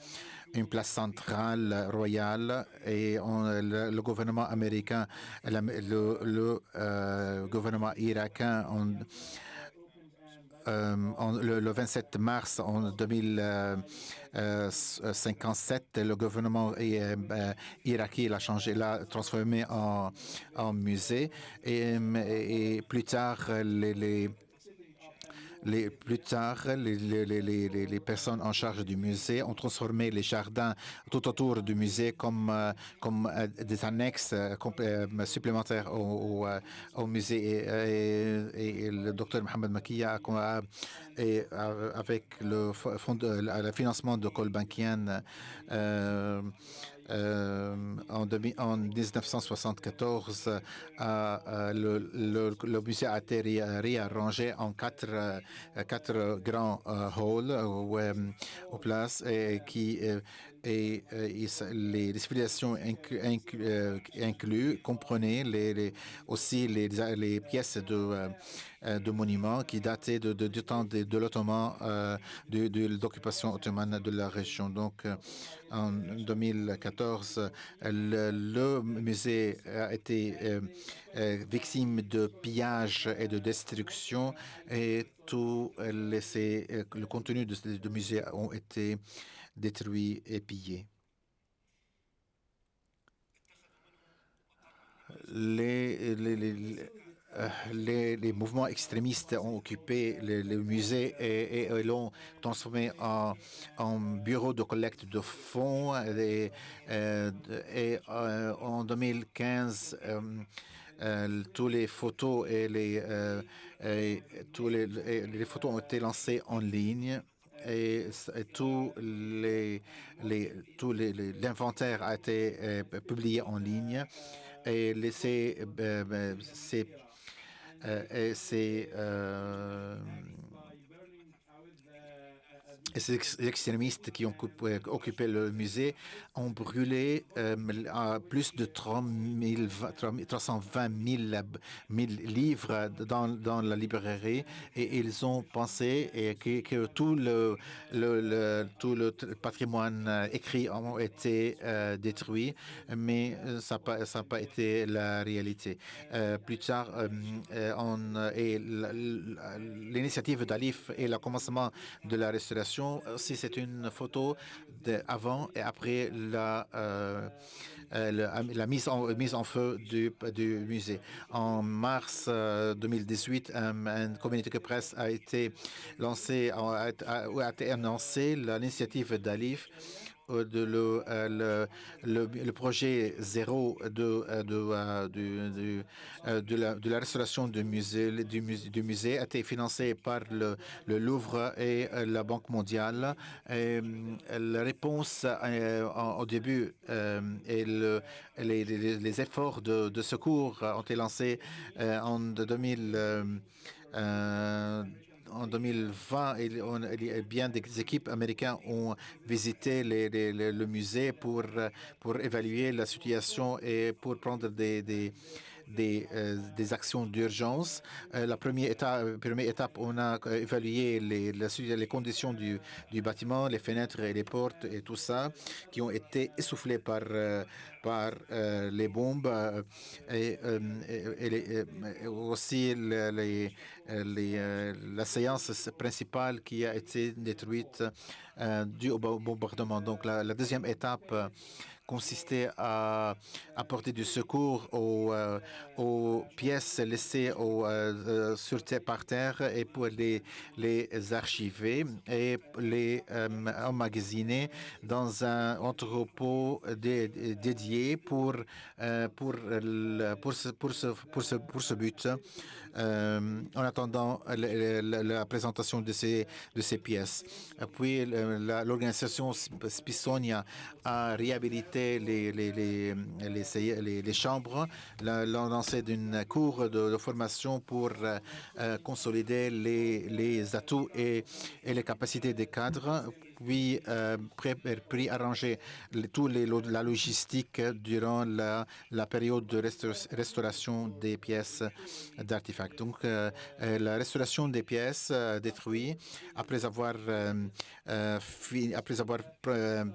D: une place centrale royale et le, gouvernement américain, le, euh, gouvernement irakien, on, euh, le, le, 27 mars en 2057, le gouvernement euh, irakien l'a changé, l'a transformé en, musée. Et, plus tard les plus tard, les, personnes en charge du musée ont transformé les jardins tout autour du musée comme, euh, comme euh, des annexes euh, supplémentaires au, musée. Et, le docteur Mohamed Makia avec le, fond le financement de Colbankian euh, en, demi, en, 1974, euh, euh, le, musée a été réarrangé en quatre, euh, quatre grands halls aux places et qui et, et, les, les civilisations incluses inclu, inclus comprenaient les, les, aussi les, pièces de, de monuments qui dataient du temps de, l'Ottoman, euh, de, l'occupation ottomane de la région. Donc, en 2014, le, musée a été euh, euh, victime de pillages et de destruction et tout le contenu du musée ont été détruit et pillé. Les, les, les, euh, les, mouvements extrémistes ont occupé le, le musée et, et, et l'ont transformé en, en, bureau de collecte de fonds. Euh, et, euh, en 2015, euh, tous les photos et les, tous les photos ont été lancées en ligne et, et tous les, les, tous les, les- l'inventaire a été euh, publié en ligne. Et ces, euh, euh, ces, euh, ces, ex- extrémistes qui ont coupé- occupé le musée ont brûlé euh, plus de 30 000 va- 320 000, lab- 000 livres dans, la librairie et ils ont pensé que, tout, le, patrimoine euh, écrit a été euh, détruit, mais euh, ça n'a pas, été la réalité. Euh, plus tard, euh, euh, euh, l'initiative d'Alif et le commencement de la restauration, aussi c'est une photo avant et après la, euh, euh, la mise, en, mise en feu du, du musée. En mars euh, 2018, un, un de presse a été lancé, a, a- a annoncé l'initiative d'Alif euh, de le, euh, le, le, le projet zéro de, euh, de, euh, euh, de, la, de la restauration du musée, du musée, a été financé par le, le Louvre et euh, la Banque mondiale. Et, euh, la réponse euh, au début euh, et le, les, les- efforts de, de secours ont été lancés euh, en 2000. euh, euh, en 2020, il, on- il y a bien des équipes américaines ont visité le musée pour, euh, pour évaluer la situation et pour prendre des, des, euh, des actions d'urgence. Euh, la première étape, on a euh, évalué les, conditions du, bâtiment, les fenêtres et les portes et tout ça, qui ont été essoufflés par, les bombes et, aussi la séance principale qui a été détruite due au bo- bombardement. Donc la, deuxième étape consistait à apporter du secours aux, euh, aux pièces laissées au, euh, euh, sur terre, par terre et pour les, les archiver et les euh, emmagasiner dans un entrepôt dé- dédié pour, pour, pour, ce, pour, ce, pour, ce, pour ce but. en attendant la présentation de ces, de ces pièces. Puis l'organisation Sp- Spissonia a réhabilité les, les, les, les, les- les chambres, lancé d'une cour de, formation pour euh, euh, consolider les, les atouts et, et les capacités des cadres puis euh, puis arranger le- tous les, la logistique durant la, la période de restaur- restauration des pièces d'artefacts. Donc, euh, euh, la restauration des pièces euh, détruites après avoir, euh, euh, après avoir euh, euh,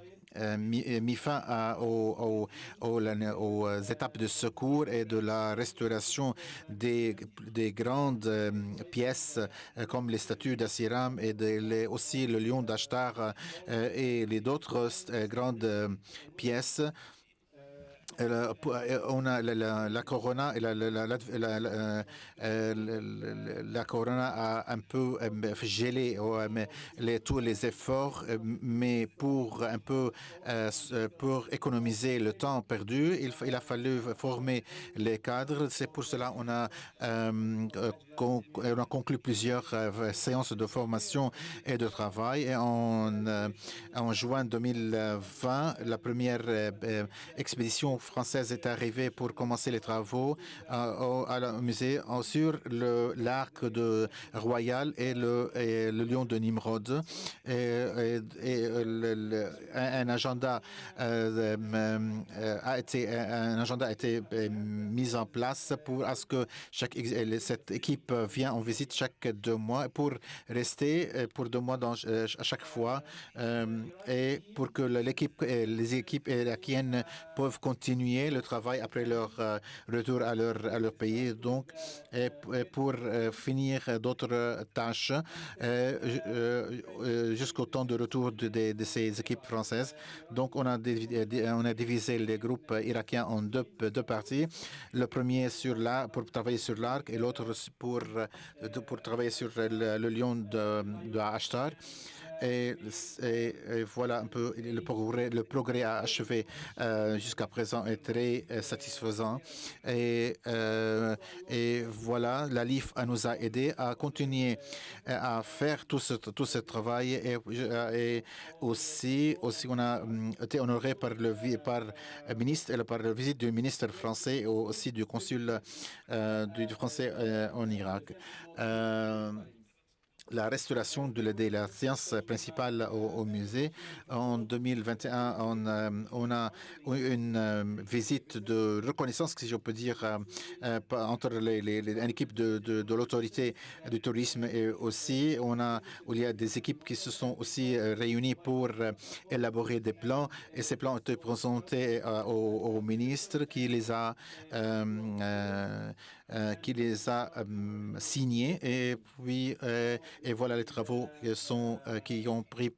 D: mis, euh, mis fin aux, euh, étapes de secours et de la restauration des, des grandes euh, pièces euh, comme les statues d'Assiram et aussi le lion d'Ashtar euh, et les autres euh, grandes euh, pièces. Euh, euh, on a la, Corona la, Corona a un peu euh, gelé les, tous les efforts, mais pour un peu pour économiser le temps perdu, il, a fallu former les cadres. C'est pour cela on a on a conclu plusieurs séances de formation et de travail. Et en, en juin 2020, la première expédition française est arrivée pour commencer les travaux euh, au, musée euh, sur l'arc de Royal et le, lion de Nimrod. Et, un, agenda a été un agenda a été mis en place pour à ce que chaque euh, cette équipe vient en visite chaque deux mois pour rester pour deux mois à chaque fois et pour que l'équipe les équipes irakiennes peuvent continuer continuer le travail après leur retour à leur, pays. Donc, pour finir d'autres tâches jusqu'au temps de retour de, ces équipes françaises. Donc, on a, on a divisé les groupes irakiens en deux, deux parties. Le premier sur la, pour travailler sur l'arc et l'autre pour, pour travailler sur le, le lion de, de Ashtar. Et, voilà un peu le progrès, le progrès euh, jusqu'à présent est très euh, satisfaisant. Et, euh, et voilà, la LIF nous a aidé à continuer à faire tout ce, travail et, aussi, aussi on a hum, été honoré par le par ministre par la visite du ministre français et aussi du consul du français en Irak la restauration de la, de science principale au, musée. En 2021, on, euh, on a eu une euh, visite de reconnaissance, si je peux dire, euh, entre les, les, de, l'autorité du tourisme et aussi on a, il y a des équipes qui se sont aussi réunies pour élaborer des plans et ces plans ont été présentés au, au, ministre qui les a euh, qui les a euh, signés. Et puis euh, et voilà les travaux qui sont qui ont pris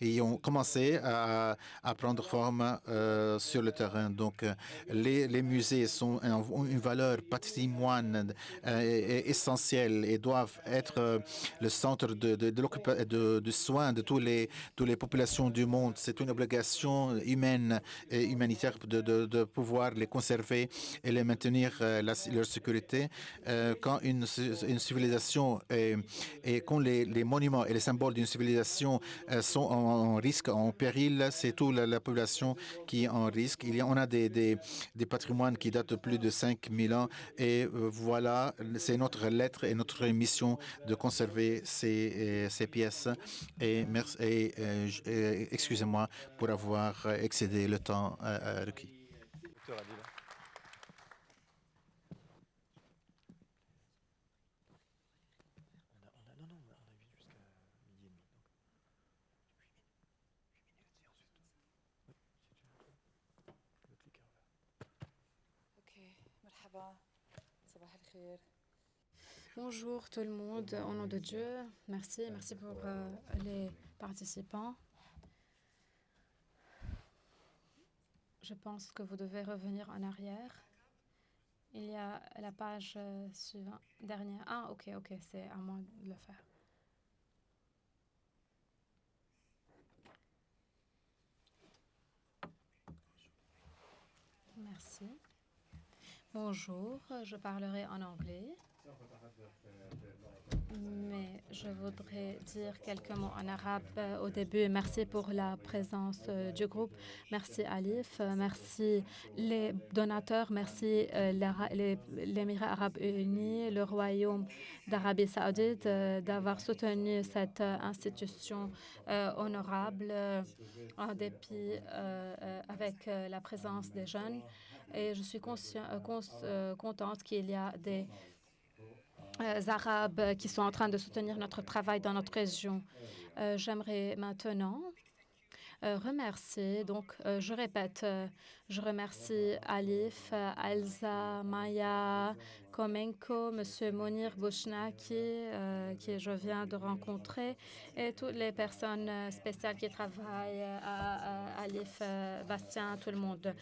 D: et ont commencé à, prendre forme euh, sur le terrain. Donc, les, les musées sont, ont une valeur patrimoine euh, essentielle et doivent être le centre de, de, de, soins de toutes les populations du monde. C'est une obligation humaine et humanitaire de, pouvoir les conserver et les maintenir leur sécurité euh, quand une, civilisation et, quand les, monuments et les symboles d'une civilisation euh, en, risque, en péril, c'est toute la, la, population qui est en risque. Il y a, on a des, patrimoines qui datent de plus de 5000 ans et euh, voilà, c'est notre lettre et notre mission de conserver ces, ces pièces. Et, merci, et, et excusez-moi pour avoir excédé le temps requis.
B: Bonjour tout le monde, au nom de Dieu, merci, merci pour euh, les participants. Je pense que vous devez revenir en arrière. Il y a la page euh, suivante, dernière. Ah, ok, ok, c'est à moi de le faire. Merci. Bonjour, je parlerai en anglais. Mais je voudrais dire quelques mots en arabe euh, au début. Merci pour la présence euh, du groupe. Merci Alif. Euh, merci les donateurs. Merci l'Émirat arabe uni, le Royaume d'Arabie saoudite d'avoir soutenu cette institution honorable en dépit avec la présence des jeunes. Et je suis contente qu'il y a des euh, arabes qui sont en train de soutenir notre travail dans notre région. Euh, J'aimerais maintenant euh, remercier, donc je répète, je remercie Alif, Alza, Maya, Komenko, M. Monir Bouchnaki, qui je viens de rencontrer, et toutes les personnes spéciales qui travaillent à Alif, Bastien, tout le monde.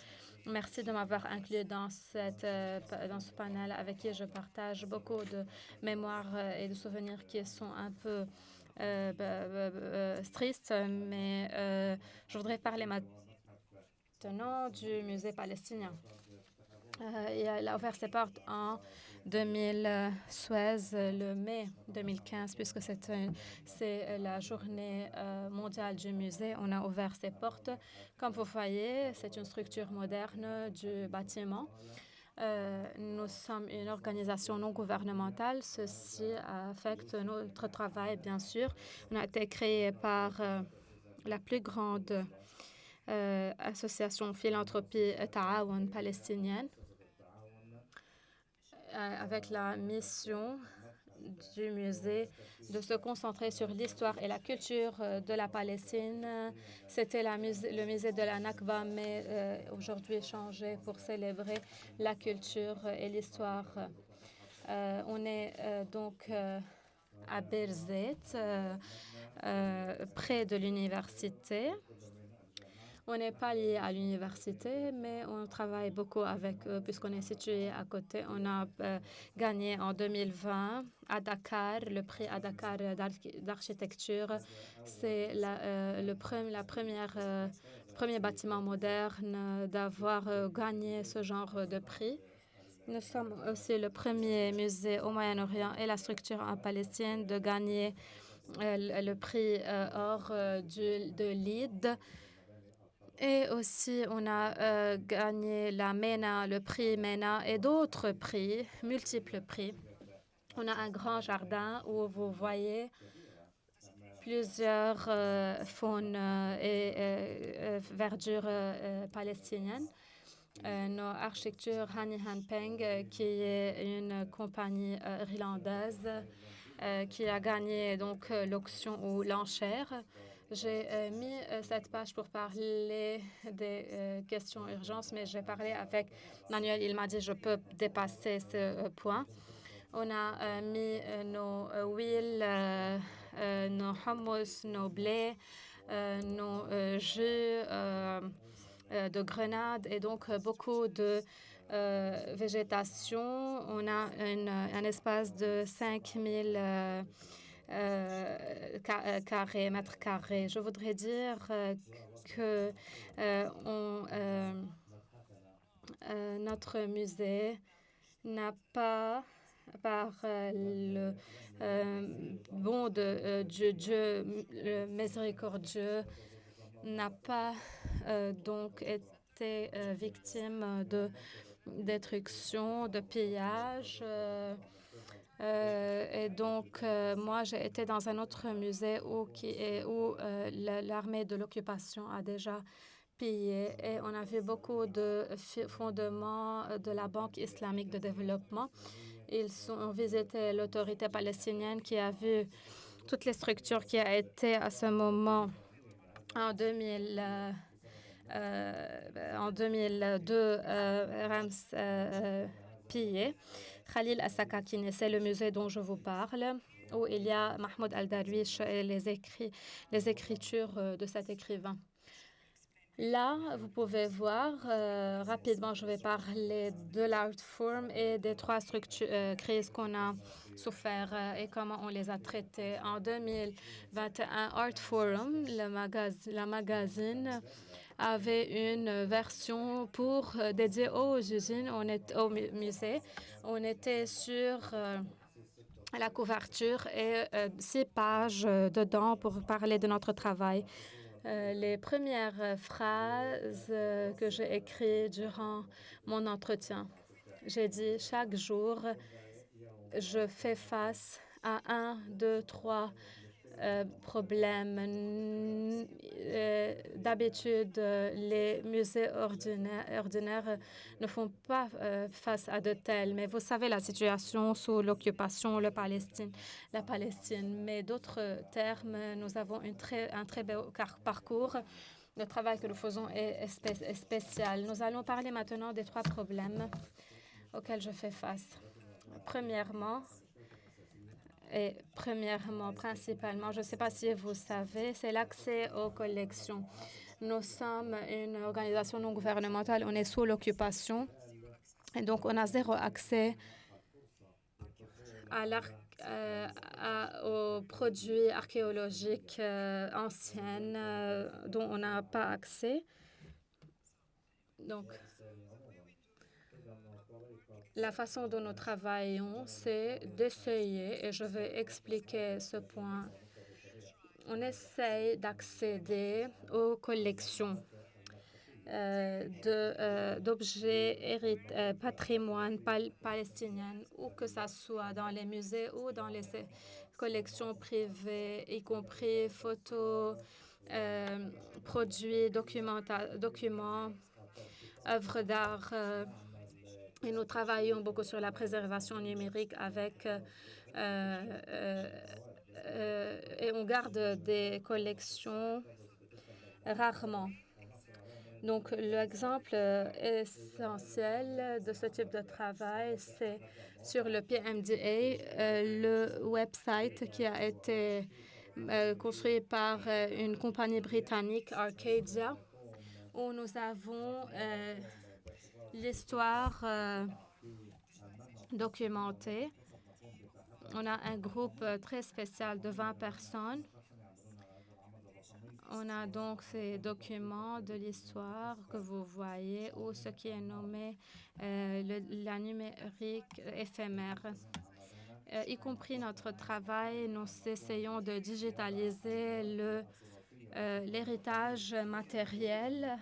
B: Merci de m'avoir inclus dans, cette, euh, dans ce panel avec qui je partage beaucoup de mémoires euh, et de souvenirs qui sont un peu euh, euh, tristes, mais je voudrais parler maintenant du musée palestinien. Il a ouvert ses portes en 2016, le mai 2015, puisque c'est la journée euh, mondiale du musée. On a ouvert ses portes. Comme vous voyez, c'est une structure moderne du bâtiment. Euh, nous sommes une organisation non gouvernementale. Ceci affecte notre travail, bien sûr. On a été créé par euh, la plus grande euh, association philanthropie Ta'awan palestinienne. Euh, avec la mission du musée de se concentrer sur l'histoire et la culture euh, de la Palestine. C'était le musée de la Nakba, mais euh, aujourd'hui changé pour célébrer la culture et l'histoire. On est donc à Berzet, près de l'université. On n'est pas lié à l'université, mais on travaille beaucoup avec eux puisqu'on est situé à côté. On a euh, gagné en 2020 à Dakar le prix à Dakar d'architecture. C'est euh, le la première, euh, premier bâtiment moderne d'avoir gagné ce genre de prix. Nous sommes aussi le premier musée au Moyen-Orient et la structure en Palestine de gagner le prix or du, de l'ID et aussi, on a euh, gagné la MENA, le prix MENA et d'autres prix, multiples prix. On a un grand jardin où vous voyez plusieurs euh, faunes euh, et verdures palestiniennes. nos architectures Hani Hanpeng, qui est une compagnie irlandaise qui a gagné donc l'auction ou l'enchère. J'ai euh, mis euh, cette page pour parler des euh, questions urgences, mais j'ai parlé avec Manuel. Il m'a dit je peux dépasser ce point. On a mis nos huiles, nos hummus, nos blés, nos jus de grenade et donc beaucoup de végétation. On a un espace de 5000 euh, euh, carrés, mètres carrés. Je voudrais dire euh, que on, notre musée n'a pas, par le bon de Dieu, Dieu, le miséricordieux, n'a pas donc été victime de destruction, de pillage. Euh, et donc, euh, moi, j'ai été dans un autre musée où, où euh, l'armée de l'occupation a déjà pillé et on a vu beaucoup de fondements de la Banque islamique de développement. Ils ont visité l'autorité palestinienne qui a vu toutes les structures qui ont été à ce moment en 2000. en 2002, Rams pillé. Khalil Assakakine, c'est le musée dont je vous parle, où il y a Mahmoud Al-Darwish et les, écritures euh, de cet écrivain. Là, vous pouvez voir, euh, rapidement, je vais parler de l'Art Forum et des trois structures, euh, crises qu'on a souffert et comment on les a traitées. En 2021, Art Forum, le magazine, la magazine, avait une version pour dédiée aux usines, on est au musée. On était sur euh, la couverture et euh, six pages euh, dedans pour parler de notre travail. les premières phrases que j'ai écrites durant mon entretien. J'ai dit chaque jour, je fais face à un, deux, trois euh, problème. Euh, d'habitude, les musées ordinaires, ne font pas euh, face à de tels, mais vous savez la situation sous l'occupation, le Palestine, la Palestine. Mais d'autres termes, nous avons une très, un très beau parcours. Le travail que nous faisons est spécial. Nous allons parler maintenant des trois problèmes auxquels je fais face. Premièrement, et premièrement, principalement, je ne sais pas si vous savez, c'est l'accès aux collections. Nous sommes une organisation non gouvernementale, on est sous l'occupation et donc on a zéro accès à euh, aux produits archéologiques euh, anciens euh, dont on n'a pas accès. Donc, la façon dont nous travaillons, c'est d'essayer, et je vais expliquer ce point, on essaye d'accéder aux collections euh, euh, d'objets euh, patrimoine palestinien, ou que ce soit dans les musées ou dans les collections privées, y compris photos, euh, produits, documents, œuvres d'art Et nous travaillons beaucoup sur la préservation numérique avec euh, euh, euh, et on garde des collections rarement. Donc, l'exemple essentiel de ce type de travail, c'est sur le PMDA, le website qui a été construit par une compagnie britannique, Arcadia, où nous avons l'histoire documentée on a un groupe euh, très spécial de 20 personnes. On a donc ces documents de l'histoire que vous voyez ou ce qui est nommé euh, la numérique éphémère. Euh, y compris notre travail, nous essayons de digitaliser l'héritage matériel.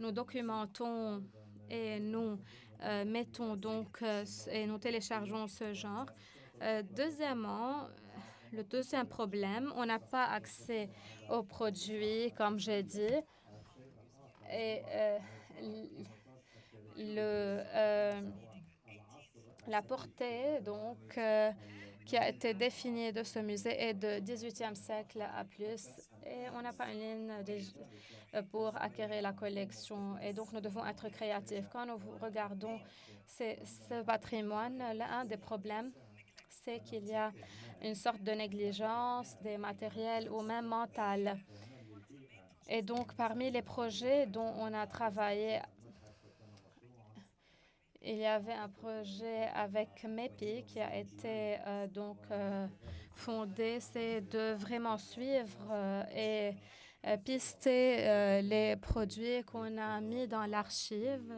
B: Nous documentons et nous mettons donc et nous téléchargeons ce genre. Euh, deuxièmement, le deuxième problème, on n'a pas accès aux produits, comme j'ai dit. Et euh, le, euh, la portée, donc, qui a été définie de ce musée est de 18e siècle à plus. Et on n'a pas une ligne pour acquérir la collection. Et donc, nous devons être créatifs. Quand nous regardons ce patrimoine, l'un des problèmes, c'est qu'il y a une sorte de négligence des matériels ou même mentale. Et donc, parmi les projets dont on a travaillé, il y avait un projet avec MEPI qui a été euh, donc euh, fondé, c'est de vraiment suivre euh, et pister les produits qu'on a mis dans l'archive.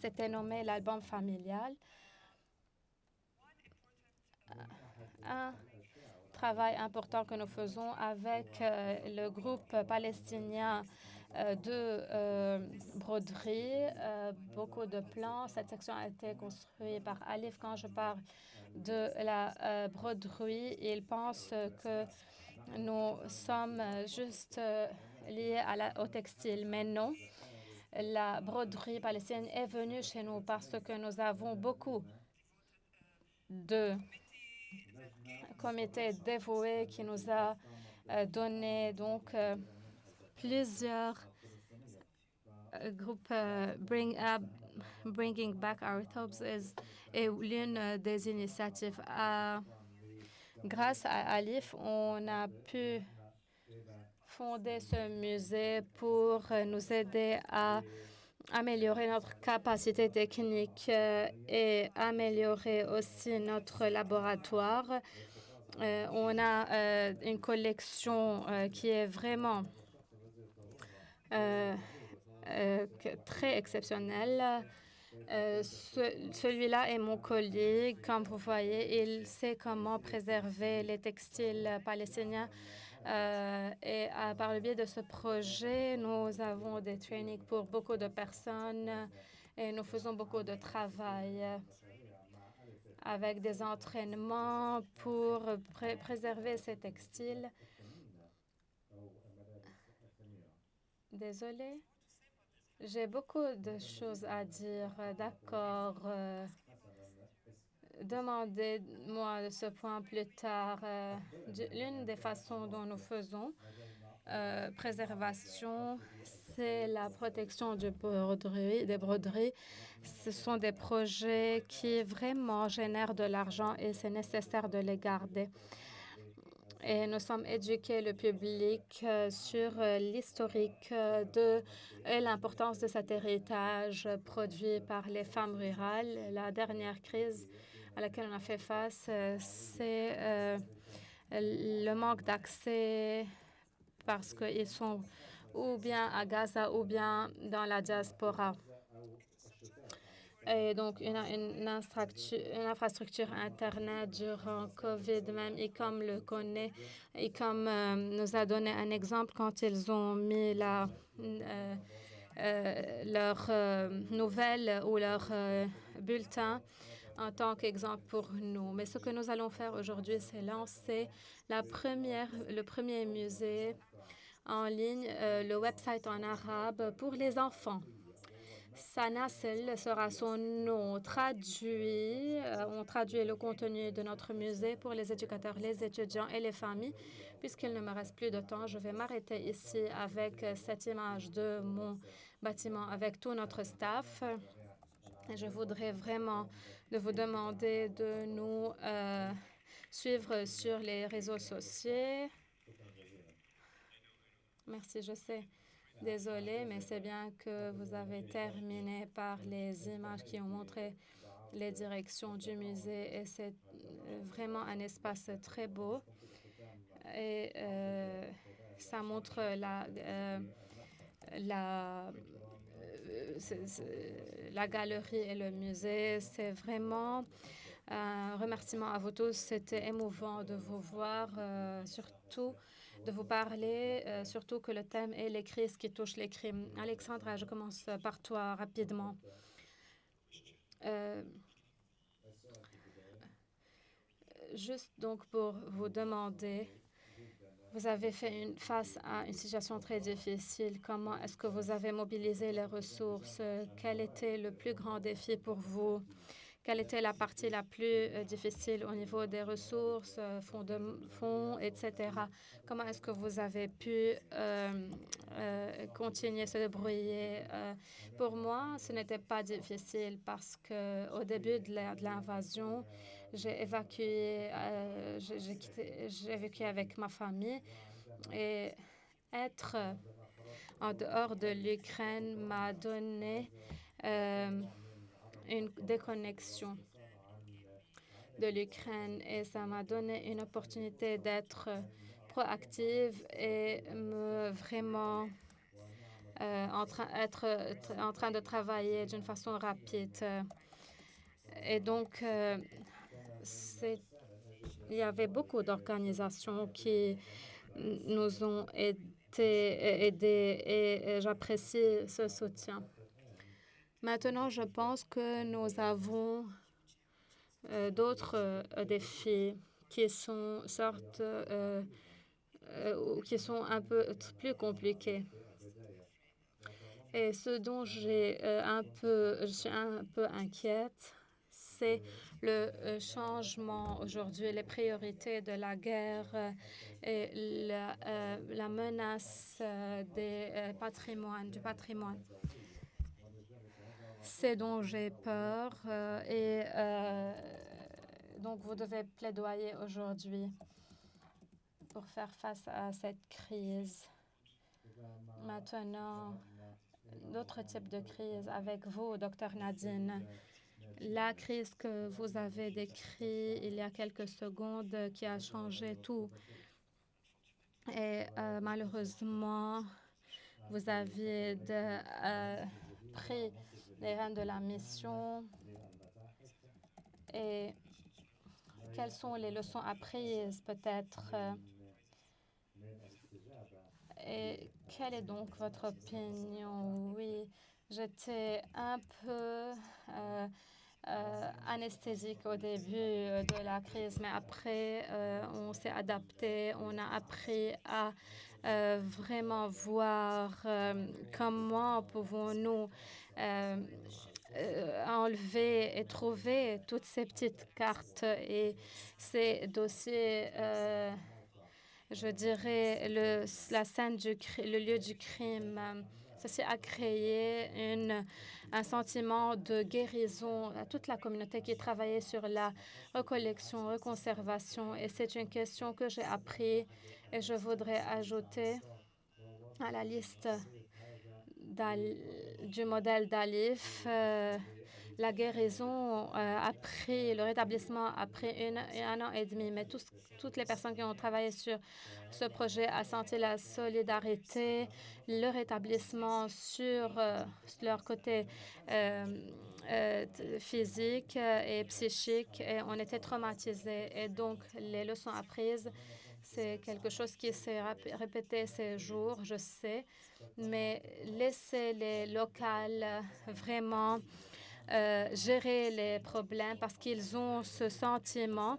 B: C'était nommé l'album familial. un travail important que nous faisons avec euh, le groupe palestinien euh, de euh, broderie, beaucoup de plans. Cette section a été construite par Alif. Quand je parle de la broderie, il pense que nous sommes juste liés à la, au textile, mais non. La broderie palestinienne est venue chez nous parce que nous avons beaucoup de comité dévoué qui nous a euh, donné donc euh, plusieurs euh, groupes Bring Up, Bringing Back Our Thoughts est, l'une des initiatives. grâce à Alif, on a pu fonder ce musée pour nous aider à améliorer notre capacité technique et améliorer aussi notre laboratoire euh, on a euh, une collection euh, qui est vraiment très exceptionnelle. Celui-là est mon collègue. Comme vous voyez, il sait comment préserver les textiles palestiniens. et par le biais de ce projet, nous avons des trainings pour beaucoup de personnes et nous faisons beaucoup de travail avec des entraînements pour préserver ces textiles. Désolée. J'ai beaucoup de choses à dire. D'accord. Euh, demandez-moi ce point plus tard. Euh, l'une des façons dont nous faisons euh, préservation, c'est la protection des broderies ce sont des projets qui vraiment génèrent de l'argent et c'est nécessaire de les garder. Et nous sommes éduqués le public euh, sur euh, l'historique euh, de l'importance de cet héritage produit par les femmes rurales. La dernière crise à laquelle on a fait face, c'est le manque d'accès parce qu'ils sont ou bien à Gaza ou bien dans la diaspora et donc une, une, infrastructure Internet durant COVID même, et comme le connaît, et comme euh, nous a donné un exemple quand ils ont mis la, euh, euh, leur nouvelle ou leur bulletin en tant qu'exemple pour nous. Mais ce que nous allons faire aujourd'hui, c'est lancer la première, le premier musée en ligne, le website en arabe pour les enfants Sanasil sera son nom traduit. euh, on traduit le contenu de notre musée pour les éducateurs, les étudiants et les familles. Puisqu'il ne me reste plus de temps, je vais m'arrêter ici avec cette image de mon bâtiment avec tout notre staff. Je voudrais vraiment vous demander de nous euh, suivre sur les réseaux sociaux. Merci, je sais. Désolée, mais c'est bien que vous avez terminé par les images qui ont montré les directions du musée et c'est vraiment un espace très beau. Et euh, ça montre la, euh, la, euh, la galerie et le musée. C'est vraiment un remerciement à vous tous. C'était émouvant de vous voir, surtout de vous parler, euh, surtout que le thème est les crises qui touchent les crimes. Alexandra, je commence par toi rapidement. Euh, juste donc pour vous demander, vous avez fait une, face à une situation très difficile. Comment est-ce que vous avez mobilisé les ressources? Quel était le plus grand défi pour vous? Quelle était la partie la plus euh, difficile au niveau des ressources, euh, fonds, etc. Comment est-ce que vous avez pu euh, continuer à se débrouiller? Pour moi, ce n'était pas difficile parce que au début de l'invasion, j'ai évacué, j'ai vécu avec ma famille et être en dehors de l'Ukraine m'a donné une déconnexion de l'Ukraine et ça m'a donné une opportunité d'être proactive et me vraiment euh, en train, être tr- en train de travailler d'une façon rapide. Et donc, euh, il y avait beaucoup d'organisations qui nous ont aidés et j'apprécie ce soutien. Maintenant, je pense que nous avons euh, d'autres euh, défis qui sont sortes euh, qui sont un peu plus compliqués. Et ce dont j'ai un peu, je suis un peu inquiète, c'est le changement aujourd'hui, les priorités de la guerre et la, la menace des patrimoines, du patrimoine. C'est dont j'ai peur euh, et euh, donc vous devez plaidoyer aujourd'hui pour faire face à cette crise. Maintenant, d'autres types de crises avec vous, docteur Nadine. La crise que vous avez décrite il y a quelques secondes qui a changé tout. Et euh, malheureusement, vous aviez pris les rênes de la mission. Et quelles sont les leçons apprises peut-être euh, Et quelle est donc votre opinion? Oui, j'étais un peu euh, euh, anesthésique au début de la crise, mais après, on s'est adapté, on a appris à euh, vraiment voir euh, comment pouvons-nous euh, enlever et trouver toutes ces petites cartes et ces dossiers. je dirais, le, la scène du le lieu du crime. Ceci a créé un sentiment de guérison à toute la communauté qui travaillait sur la recollection, reconservation. Et c'est une question que j'ai appris et je voudrais ajouter à la liste du modèle d'Alif. euh, la guérison euh, a pris, le rétablissement a pris une- un an et demi, mais toutes les personnes qui ont travaillé sur ce projet a senti la solidarité, le rétablissement sur euh, leur côté euh, euh, physique et psychique, et on était traumatisés. Et donc, les leçons apprises, c'est quelque chose qui s'est répété ces jours, je sais, mais laissez les locales vraiment euh, gérer les problèmes parce qu'ils ont ce sentiment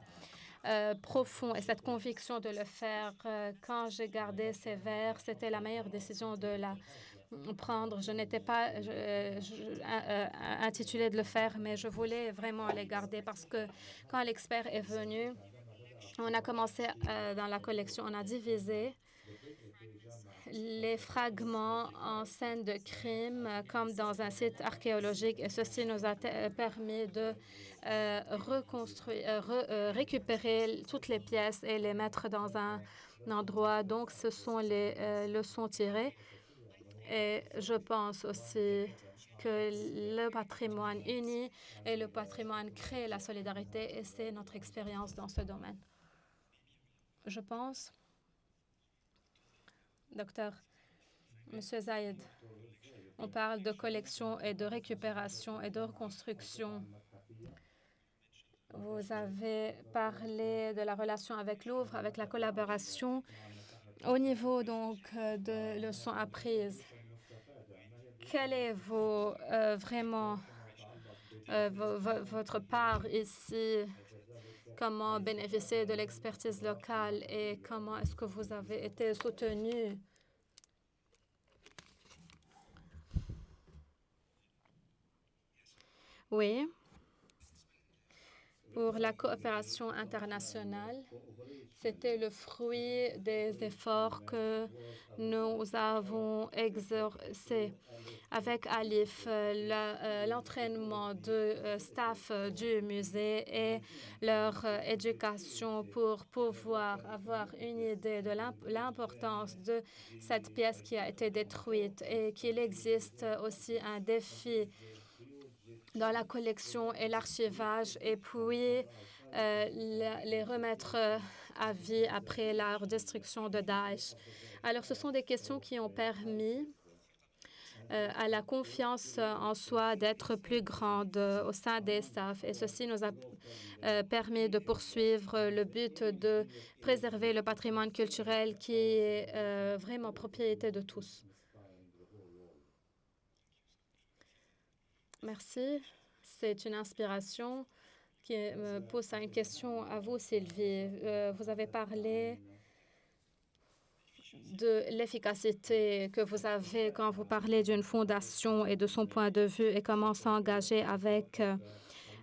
B: euh, profond et cette conviction de le faire. Euh, quand j'ai gardé ces verres, c'était la meilleure décision de la prendre. Je n'étais pas intitulée de le faire, mais je voulais vraiment les garder parce que quand l'expert est venu, on a commencé dans la collection, on a divisé les fragments en scène de crime euh, comme dans un site archéologique et ceci nous a euh, permis de euh, reconstruire, re- récupérer toutes les pièces et les mettre dans un endroit. Donc, ce sont les leçons tirées. Et je pense aussi que le patrimoine unit et le patrimoine crée la solidarité et c'est notre expérience dans ce domaine. Je pense, docteur, Monsieur Zaïd, on parle de collection et de récupération et de reconstruction. Vous avez parlé de la relation avec Louvre, avec la collaboration au niveau donc de leçons apprises. Quelle est vos, euh, vraiment euh, vo- vo- votre part ici? Comment bénéficier de l'expertise locale et comment est-ce que vous avez été soutenu? Oui. Pour la coopération internationale, c'était le fruit des efforts que nous avons exercés. Avec Alif, euh, l'entraînement de euh, staff du musée et leur euh, éducation pour pouvoir avoir une idée de l'imp- l'importance de cette pièce qui a été détruite et qu'il existe aussi un défi dans la collection et l'archivage et puis euh, les remettre euh, à vie après la destruction de Daesh. Alors, ce sont des questions qui ont permis euh, à la confiance en soi d'être plus grande au sein des staffs. Et ceci nous a permis de poursuivre le but de préserver le patrimoine culturel qui est vraiment propriété de tous. Merci. C'est une inspiration qui me pose à une question à vous, Sylvie. Euh, vous avez parlé de l'efficacité que vous avez quand vous parlez d'une fondation et de son point de vue et comment s'engager avec euh,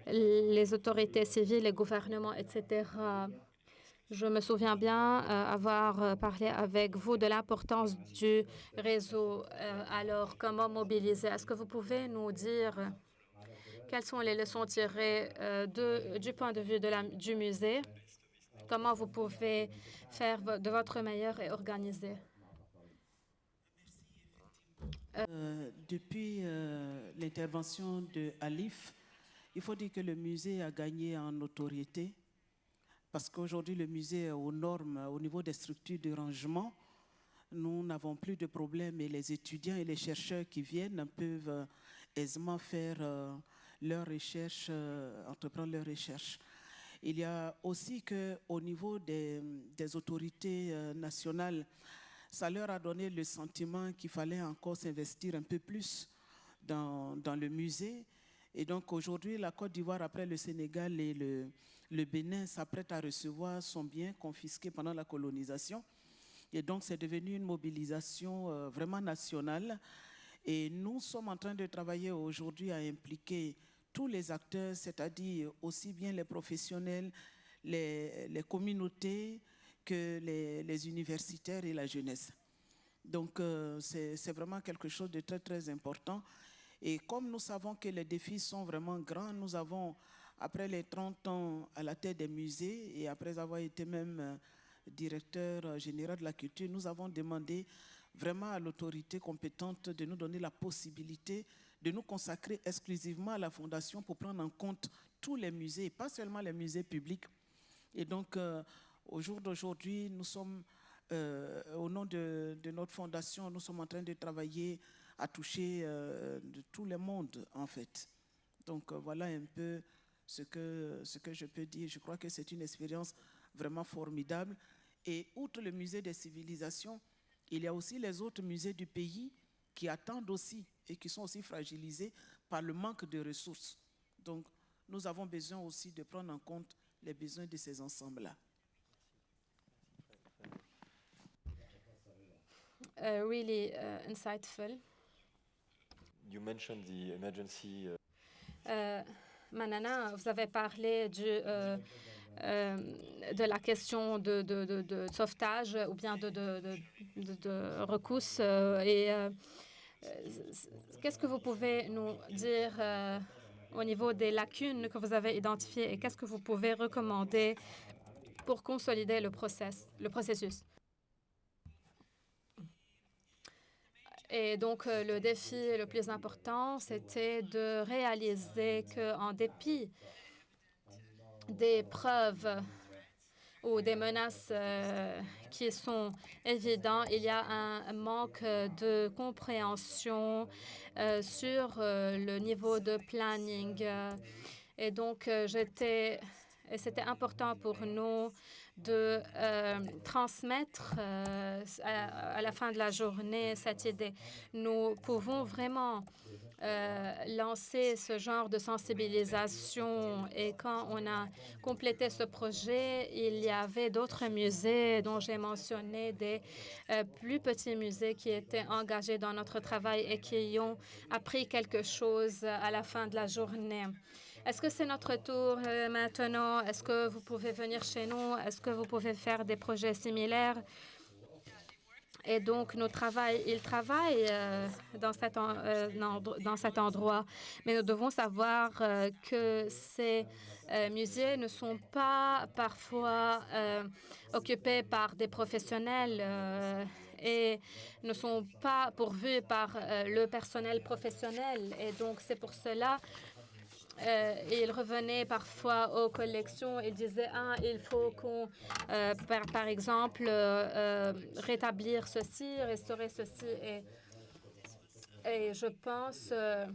B: les autorités civiles, les gouvernements, etc. Je me souviens bien euh, avoir euh, parlé avec vous de l'importance du réseau. Euh, alors, comment mobiliser? Est-ce que vous pouvez nous dire quelles sont les leçons tirées de, du point de vue de la, du musée? Comment vous pouvez faire de votre meilleur et organiser?
E: Depuis l'intervention de Alif, il faut dire que le musée a gagné en notoriété parce qu'aujourd'hui, le musée est aux normes au niveau des structures de rangement. Nous n'avons plus de problème et les étudiants et les chercheurs qui viennent peuvent euh, aisément faire euh, leurs recherches, euh, entreprendre leurs recherches. Il y a aussi qu'au niveau des, autorités nationales, ça leur a donné le sentiment qu'il fallait encore s'investir un peu plus dans le musée. Et donc aujourd'hui, la Côte d'Ivoire, après le Sénégal et le, le Bénin, s'apprête à recevoir son bien confisqué pendant la colonisation. Et donc c'est devenu une mobilisation euh, vraiment nationale. Et nous sommes en train de travailler aujourd'hui à impliquer tous les acteurs, c'est-à-dire aussi bien les professionnels, les, communautés que les, les universitaires et la jeunesse. Donc euh, c'est vraiment quelque chose de très très important. Et comme nous savons que les défis sont vraiment grands, nous avons, après les 30 ans à la tête des musées et après avoir été même euh, directeur euh, général de la culture, nous avons demandé vraiment à l'autorité compétente de nous donner la possibilité de nous consacrer exclusivement à la fondation pour prendre en compte tous les musées, et pas seulement les musées publics. Et donc, euh, au jour d'aujourd'hui, nous sommes, au nom de, notre fondation, nous sommes en train de travailler à toucher euh, de tout le monde, en fait. Donc, voilà un peu ce que, ce que je peux dire. Je crois que c'est une expérience vraiment formidable. Et outre le musée des civilisations, il y a aussi les autres musées du pays qui attendent aussi et qui sont aussi fragilisés par le manque de ressources. Donc, nous avons besoin aussi de prendre en compte les besoins de ces ensembles-là.
B: Uh, really uh, insightful.
A: you mentioned the emergency uh,
B: Manana, vous avez parlé du, euh, euh, de la question de, de- de- de sauvetage ou bien de, de, euh, et qu'est-ce que vous pouvez nous dire au niveau des lacunes que vous avez identifiées et qu'est-ce que vous pouvez recommander pour consolider le, process, le processus? Et donc, euh, le défi le plus important, c'était de réaliser qu'en dépit des preuves ou des menaces euh, qui sont évidentes, il y a un manque de compréhension euh, sur le niveau de planning. Et donc, j'étais, c'était important pour nous de euh, transmettre euh, à, la fin de la journée cette idée. Nous pouvons vraiment euh, lancer ce genre de sensibilisation et quand on a complété ce projet, il y avait d'autres musées dont j'ai mentionné des plus petits musées qui étaient engagés dans notre travail et qui ont appris quelque chose à la fin de la journée. Est-ce que c'est notre tour euh, maintenant? Est-ce que vous pouvez venir chez nous? Est-ce que vous pouvez faire des projets similaires? Et donc, nos travail, ils travaillent euh, dans, cet euh, dans cet endroit, mais nous devons savoir que ces musées ne sont pas parfois occupés par des professionnels et ne sont pas pourvus par le personnel professionnel. Et donc, c'est pour cela euh, il revenait parfois aux collections. Et disait ah il faut qu'on euh, par, exemple euh, euh, rétablir ceci restaurer ceci. Et je pense euh,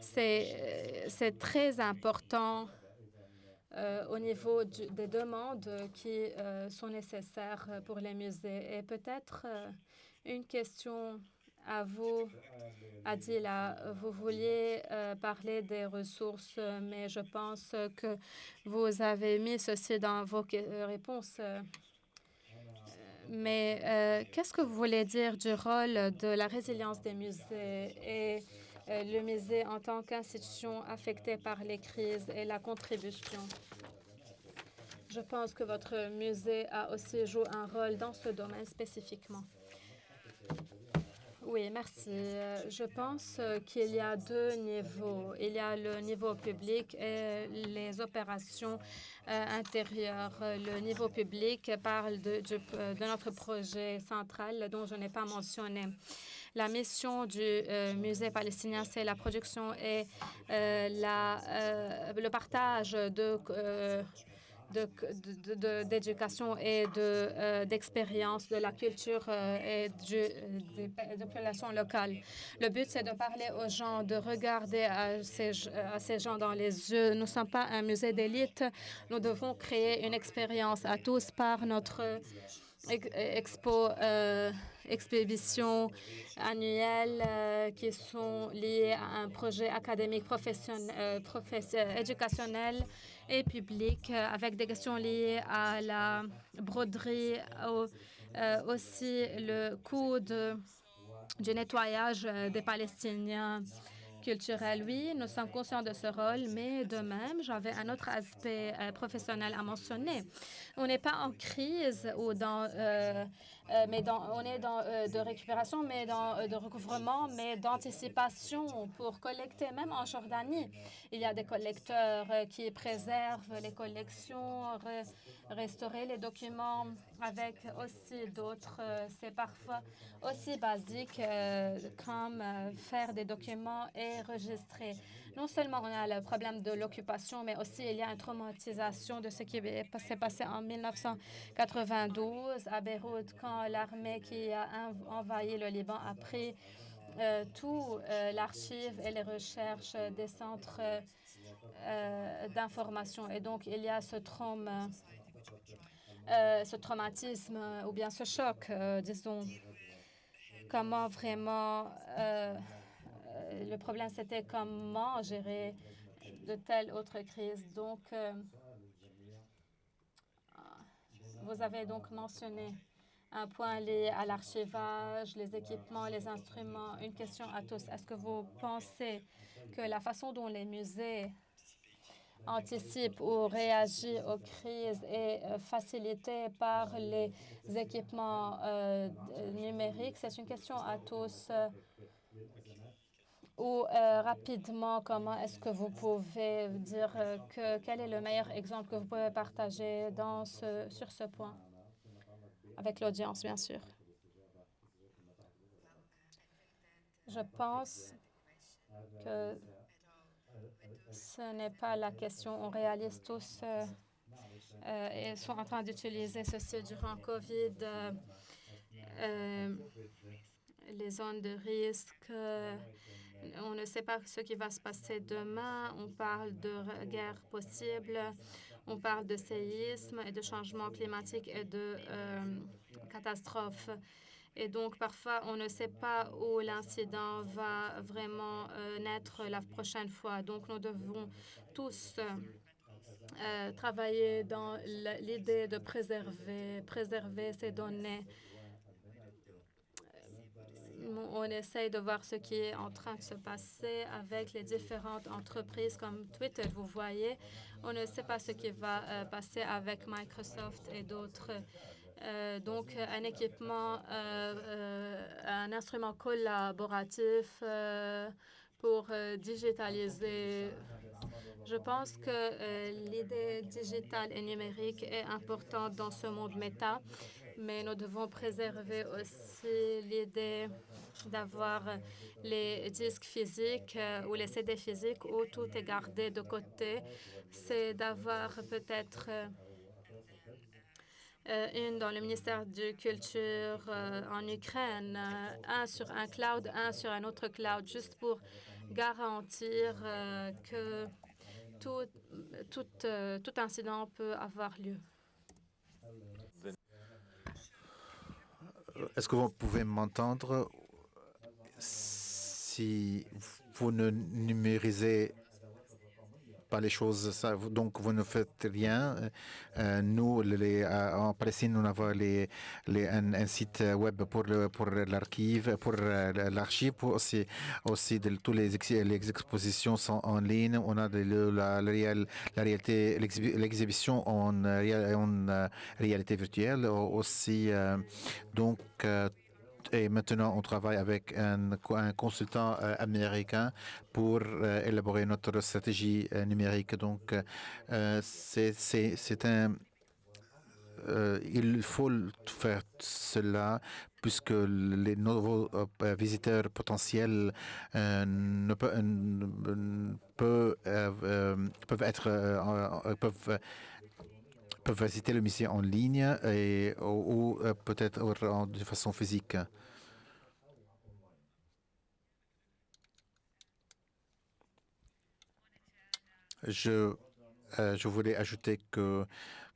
B: c'est c'est très important au niveau des demandes qui sont nécessaires pour les musées. Et peut-être une question à vous Adila, vous vouliez euh, parler des ressources, mais je pense que vous avez mis ceci dans vos euh, réponses. euh. Mais qu'est-ce que vous voulez dire du rôle de la résilience des musées et le musée en tant qu'institution affectée par les crises et la contribution? Je pense que votre musée a aussi joué un rôle dans ce domaine spécifiquement. Oui, merci. Euh, Je pense euh, qu'il y a deux niveaux. Il y a le niveau public et les opérations euh, intérieures. Le niveau public parle de, notre projet central dont je n'ai pas mentionné. La mission du musée palestinien, c'est la production et le partage de euh, de- de- d'éducation et de, euh, d'expérience de la culture euh, et du, euh, des, des populations locales. Le but, c'est de parler aux gens, de regarder à ces, à ces gens dans les yeux. Nous ne sommes pas un musée d'élite. Nous devons créer une expérience à tous par notre ex- expo, euh, euh, qui sont liées à un projet académique professionnel, euh, éducationnel et public euh, avec des questions liées à la broderie, au- euh, aussi le coût de, du nettoyage euh, des Palestiniens culturels. Oui, nous sommes conscients de ce rôle, mais de même, j'avais un autre aspect professionnel à mentionner. On n'est pas en crise ou dans, mais dans, on est dans euh, de récupération, mais dans euh, de recouvrement, mais d'anticipation pour collecter, même en Jordanie. Il y a des collecteurs euh, qui préservent les collections, re- restaurer les documents avec aussi d'autres. euh, C'est parfois aussi basique euh, comme euh, faire des documents et registrer. Non seulement on a le problème de l'occupation, mais aussi il y a une traumatisation de ce qui est- s'est passé en 1992 à Beyrouth quand l'armée qui a env- envahi le Liban a pris euh, tout euh, l'archive et les recherches des centres euh, d'information. Et donc, il y a ce trauma, ce traumatisme ou bien ce choc, disons. Comment vraiment... le problème, c'était comment gérer de telles autres crises. Donc, euh, vous avez donc mentionné un point lié à l'archivage, les équipements, les instruments. Une question à tous. Est-ce que vous pensez que la façon dont les musées anticipent ou réagissent aux crises est euh, facilitée par les équipements euh, numériques? C'est une question à tous. Ou euh, rapidement, comment est-ce que vous pouvez dire que quel est le meilleur exemple que vous pouvez partager dans ce, sur ce point? avec l'audience, bien sûr. Je pense que ce n'est pas la question. On réalise tous euh, euh, et sont en train d'utiliser ceci durant COVID. Euh, euh, les zones de risque, euh, on ne sait pas ce qui va se passer demain. On parle de guerre possible. On parle de séisme et de changement climatique et de euh, catastrophes. Et donc, parfois, on ne sait pas où l'incident va vraiment euh, naître la prochaine fois. Donc, nous devons tous euh, travailler dans l'idée de préserver, préserver ces données. On essaye de voir ce qui est en train de se passer avec les différentes entreprises comme Twitter. Vous voyez, on ne sait pas ce qui va euh, passer avec Microsoft et d'autres. Euh, donc, un équipement, euh, un instrument collaboratif pour digitaliser. Je pense que l'idée digitale et numérique est importante dans ce monde méta, mais nous devons préserver aussi l'idée d'avoir les disques physiques euh, ou les CD physiques où tout est gardé de côté. C'est d'avoir peut-être euh, euh, une dans le ministère de Culture en Ukraine, un sur un cloud, un sur un autre cloud, juste pour garantir que tout incident peut avoir lieu.
D: Est-ce que vous pouvez m'entendre si vous ne numérisez pas les choses, donc vous ne faites rien. Euh, nous, euh, en Palestine, nous avons un, site web pour, l'archive, pour euh, l'archive, aussi, aussi tous les, ex- les expositions sont en ligne. On a la, la, réal- la réalité, l'exhibi- l'exhibition en, réal- en réalité virtuelle aussi. donc, et maintenant, on travaille avec un, co- un consultant euh, américain pour euh, élaborer notre stratégie euh, numérique. Donc, c'est un... il faut faire cela puisque les nouveaux visiteurs potentiels ne peut- peuvent être peuvent peuvent visiter le musée en ligne et, ou, euh, peut-être de façon physique. Je, euh, je voulais ajouter que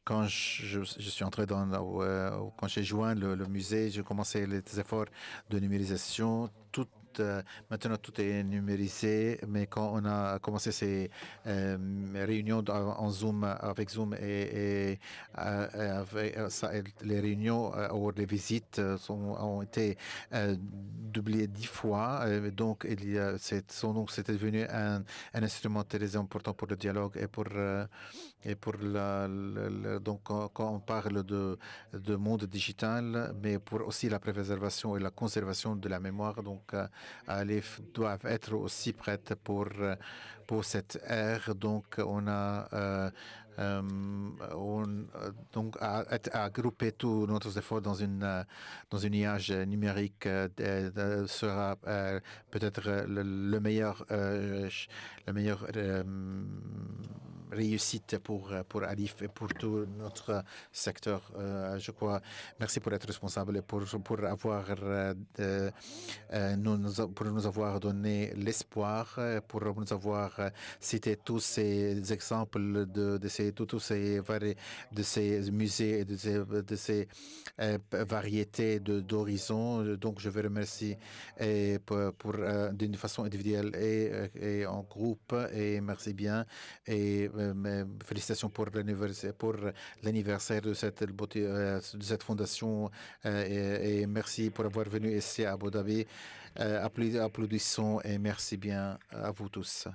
D: quand je, je suis entré dans, euh, quand j'ai joint le, musée, j'ai commencé les efforts de numérisation. Euh, maintenant, tout est numérisé, mais quand on a commencé ces euh, réunions en Zoom avec Zoom et, euh, les réunions ou les visites sont, ont été doublées dix fois. Donc, donc, c'était devenu un, un instrument très important pour le dialogue et pour et pour la, donc quand, on parle de, de monde digital, mais pour aussi la préservation et la conservation de la mémoire, donc euh, f- doivent être aussi prêtes pour euh, pour cette ère. Donc on a euh, on, euh, donc à, grouper tous nos efforts dans une euh, dans une nuage numérique euh, sera euh, peut-être euh, le, le meilleur euh, ch- le meilleur euh, réussite pour, euh, pour Alif et pour tout notre secteur, euh, je crois. Merci pour être responsable et pour, pour, avoir, euh, euh, nous, pour nous avoir donné l'espoir, euh, pour nous avoir euh, cité tous ces exemples de ces, ces, vari- de ces musées et de ces, de ces euh, variétés d'horizons. Donc, je vous remercie pour, euh, d'une façon individuelle et, euh, et en groupe. Et merci bien. Et félicitations pour l'anniversaire de cette fondation et, merci pour avoir venu ici à Abu Dhabi. Applaudi- applaudissons et merci bien à vous tous.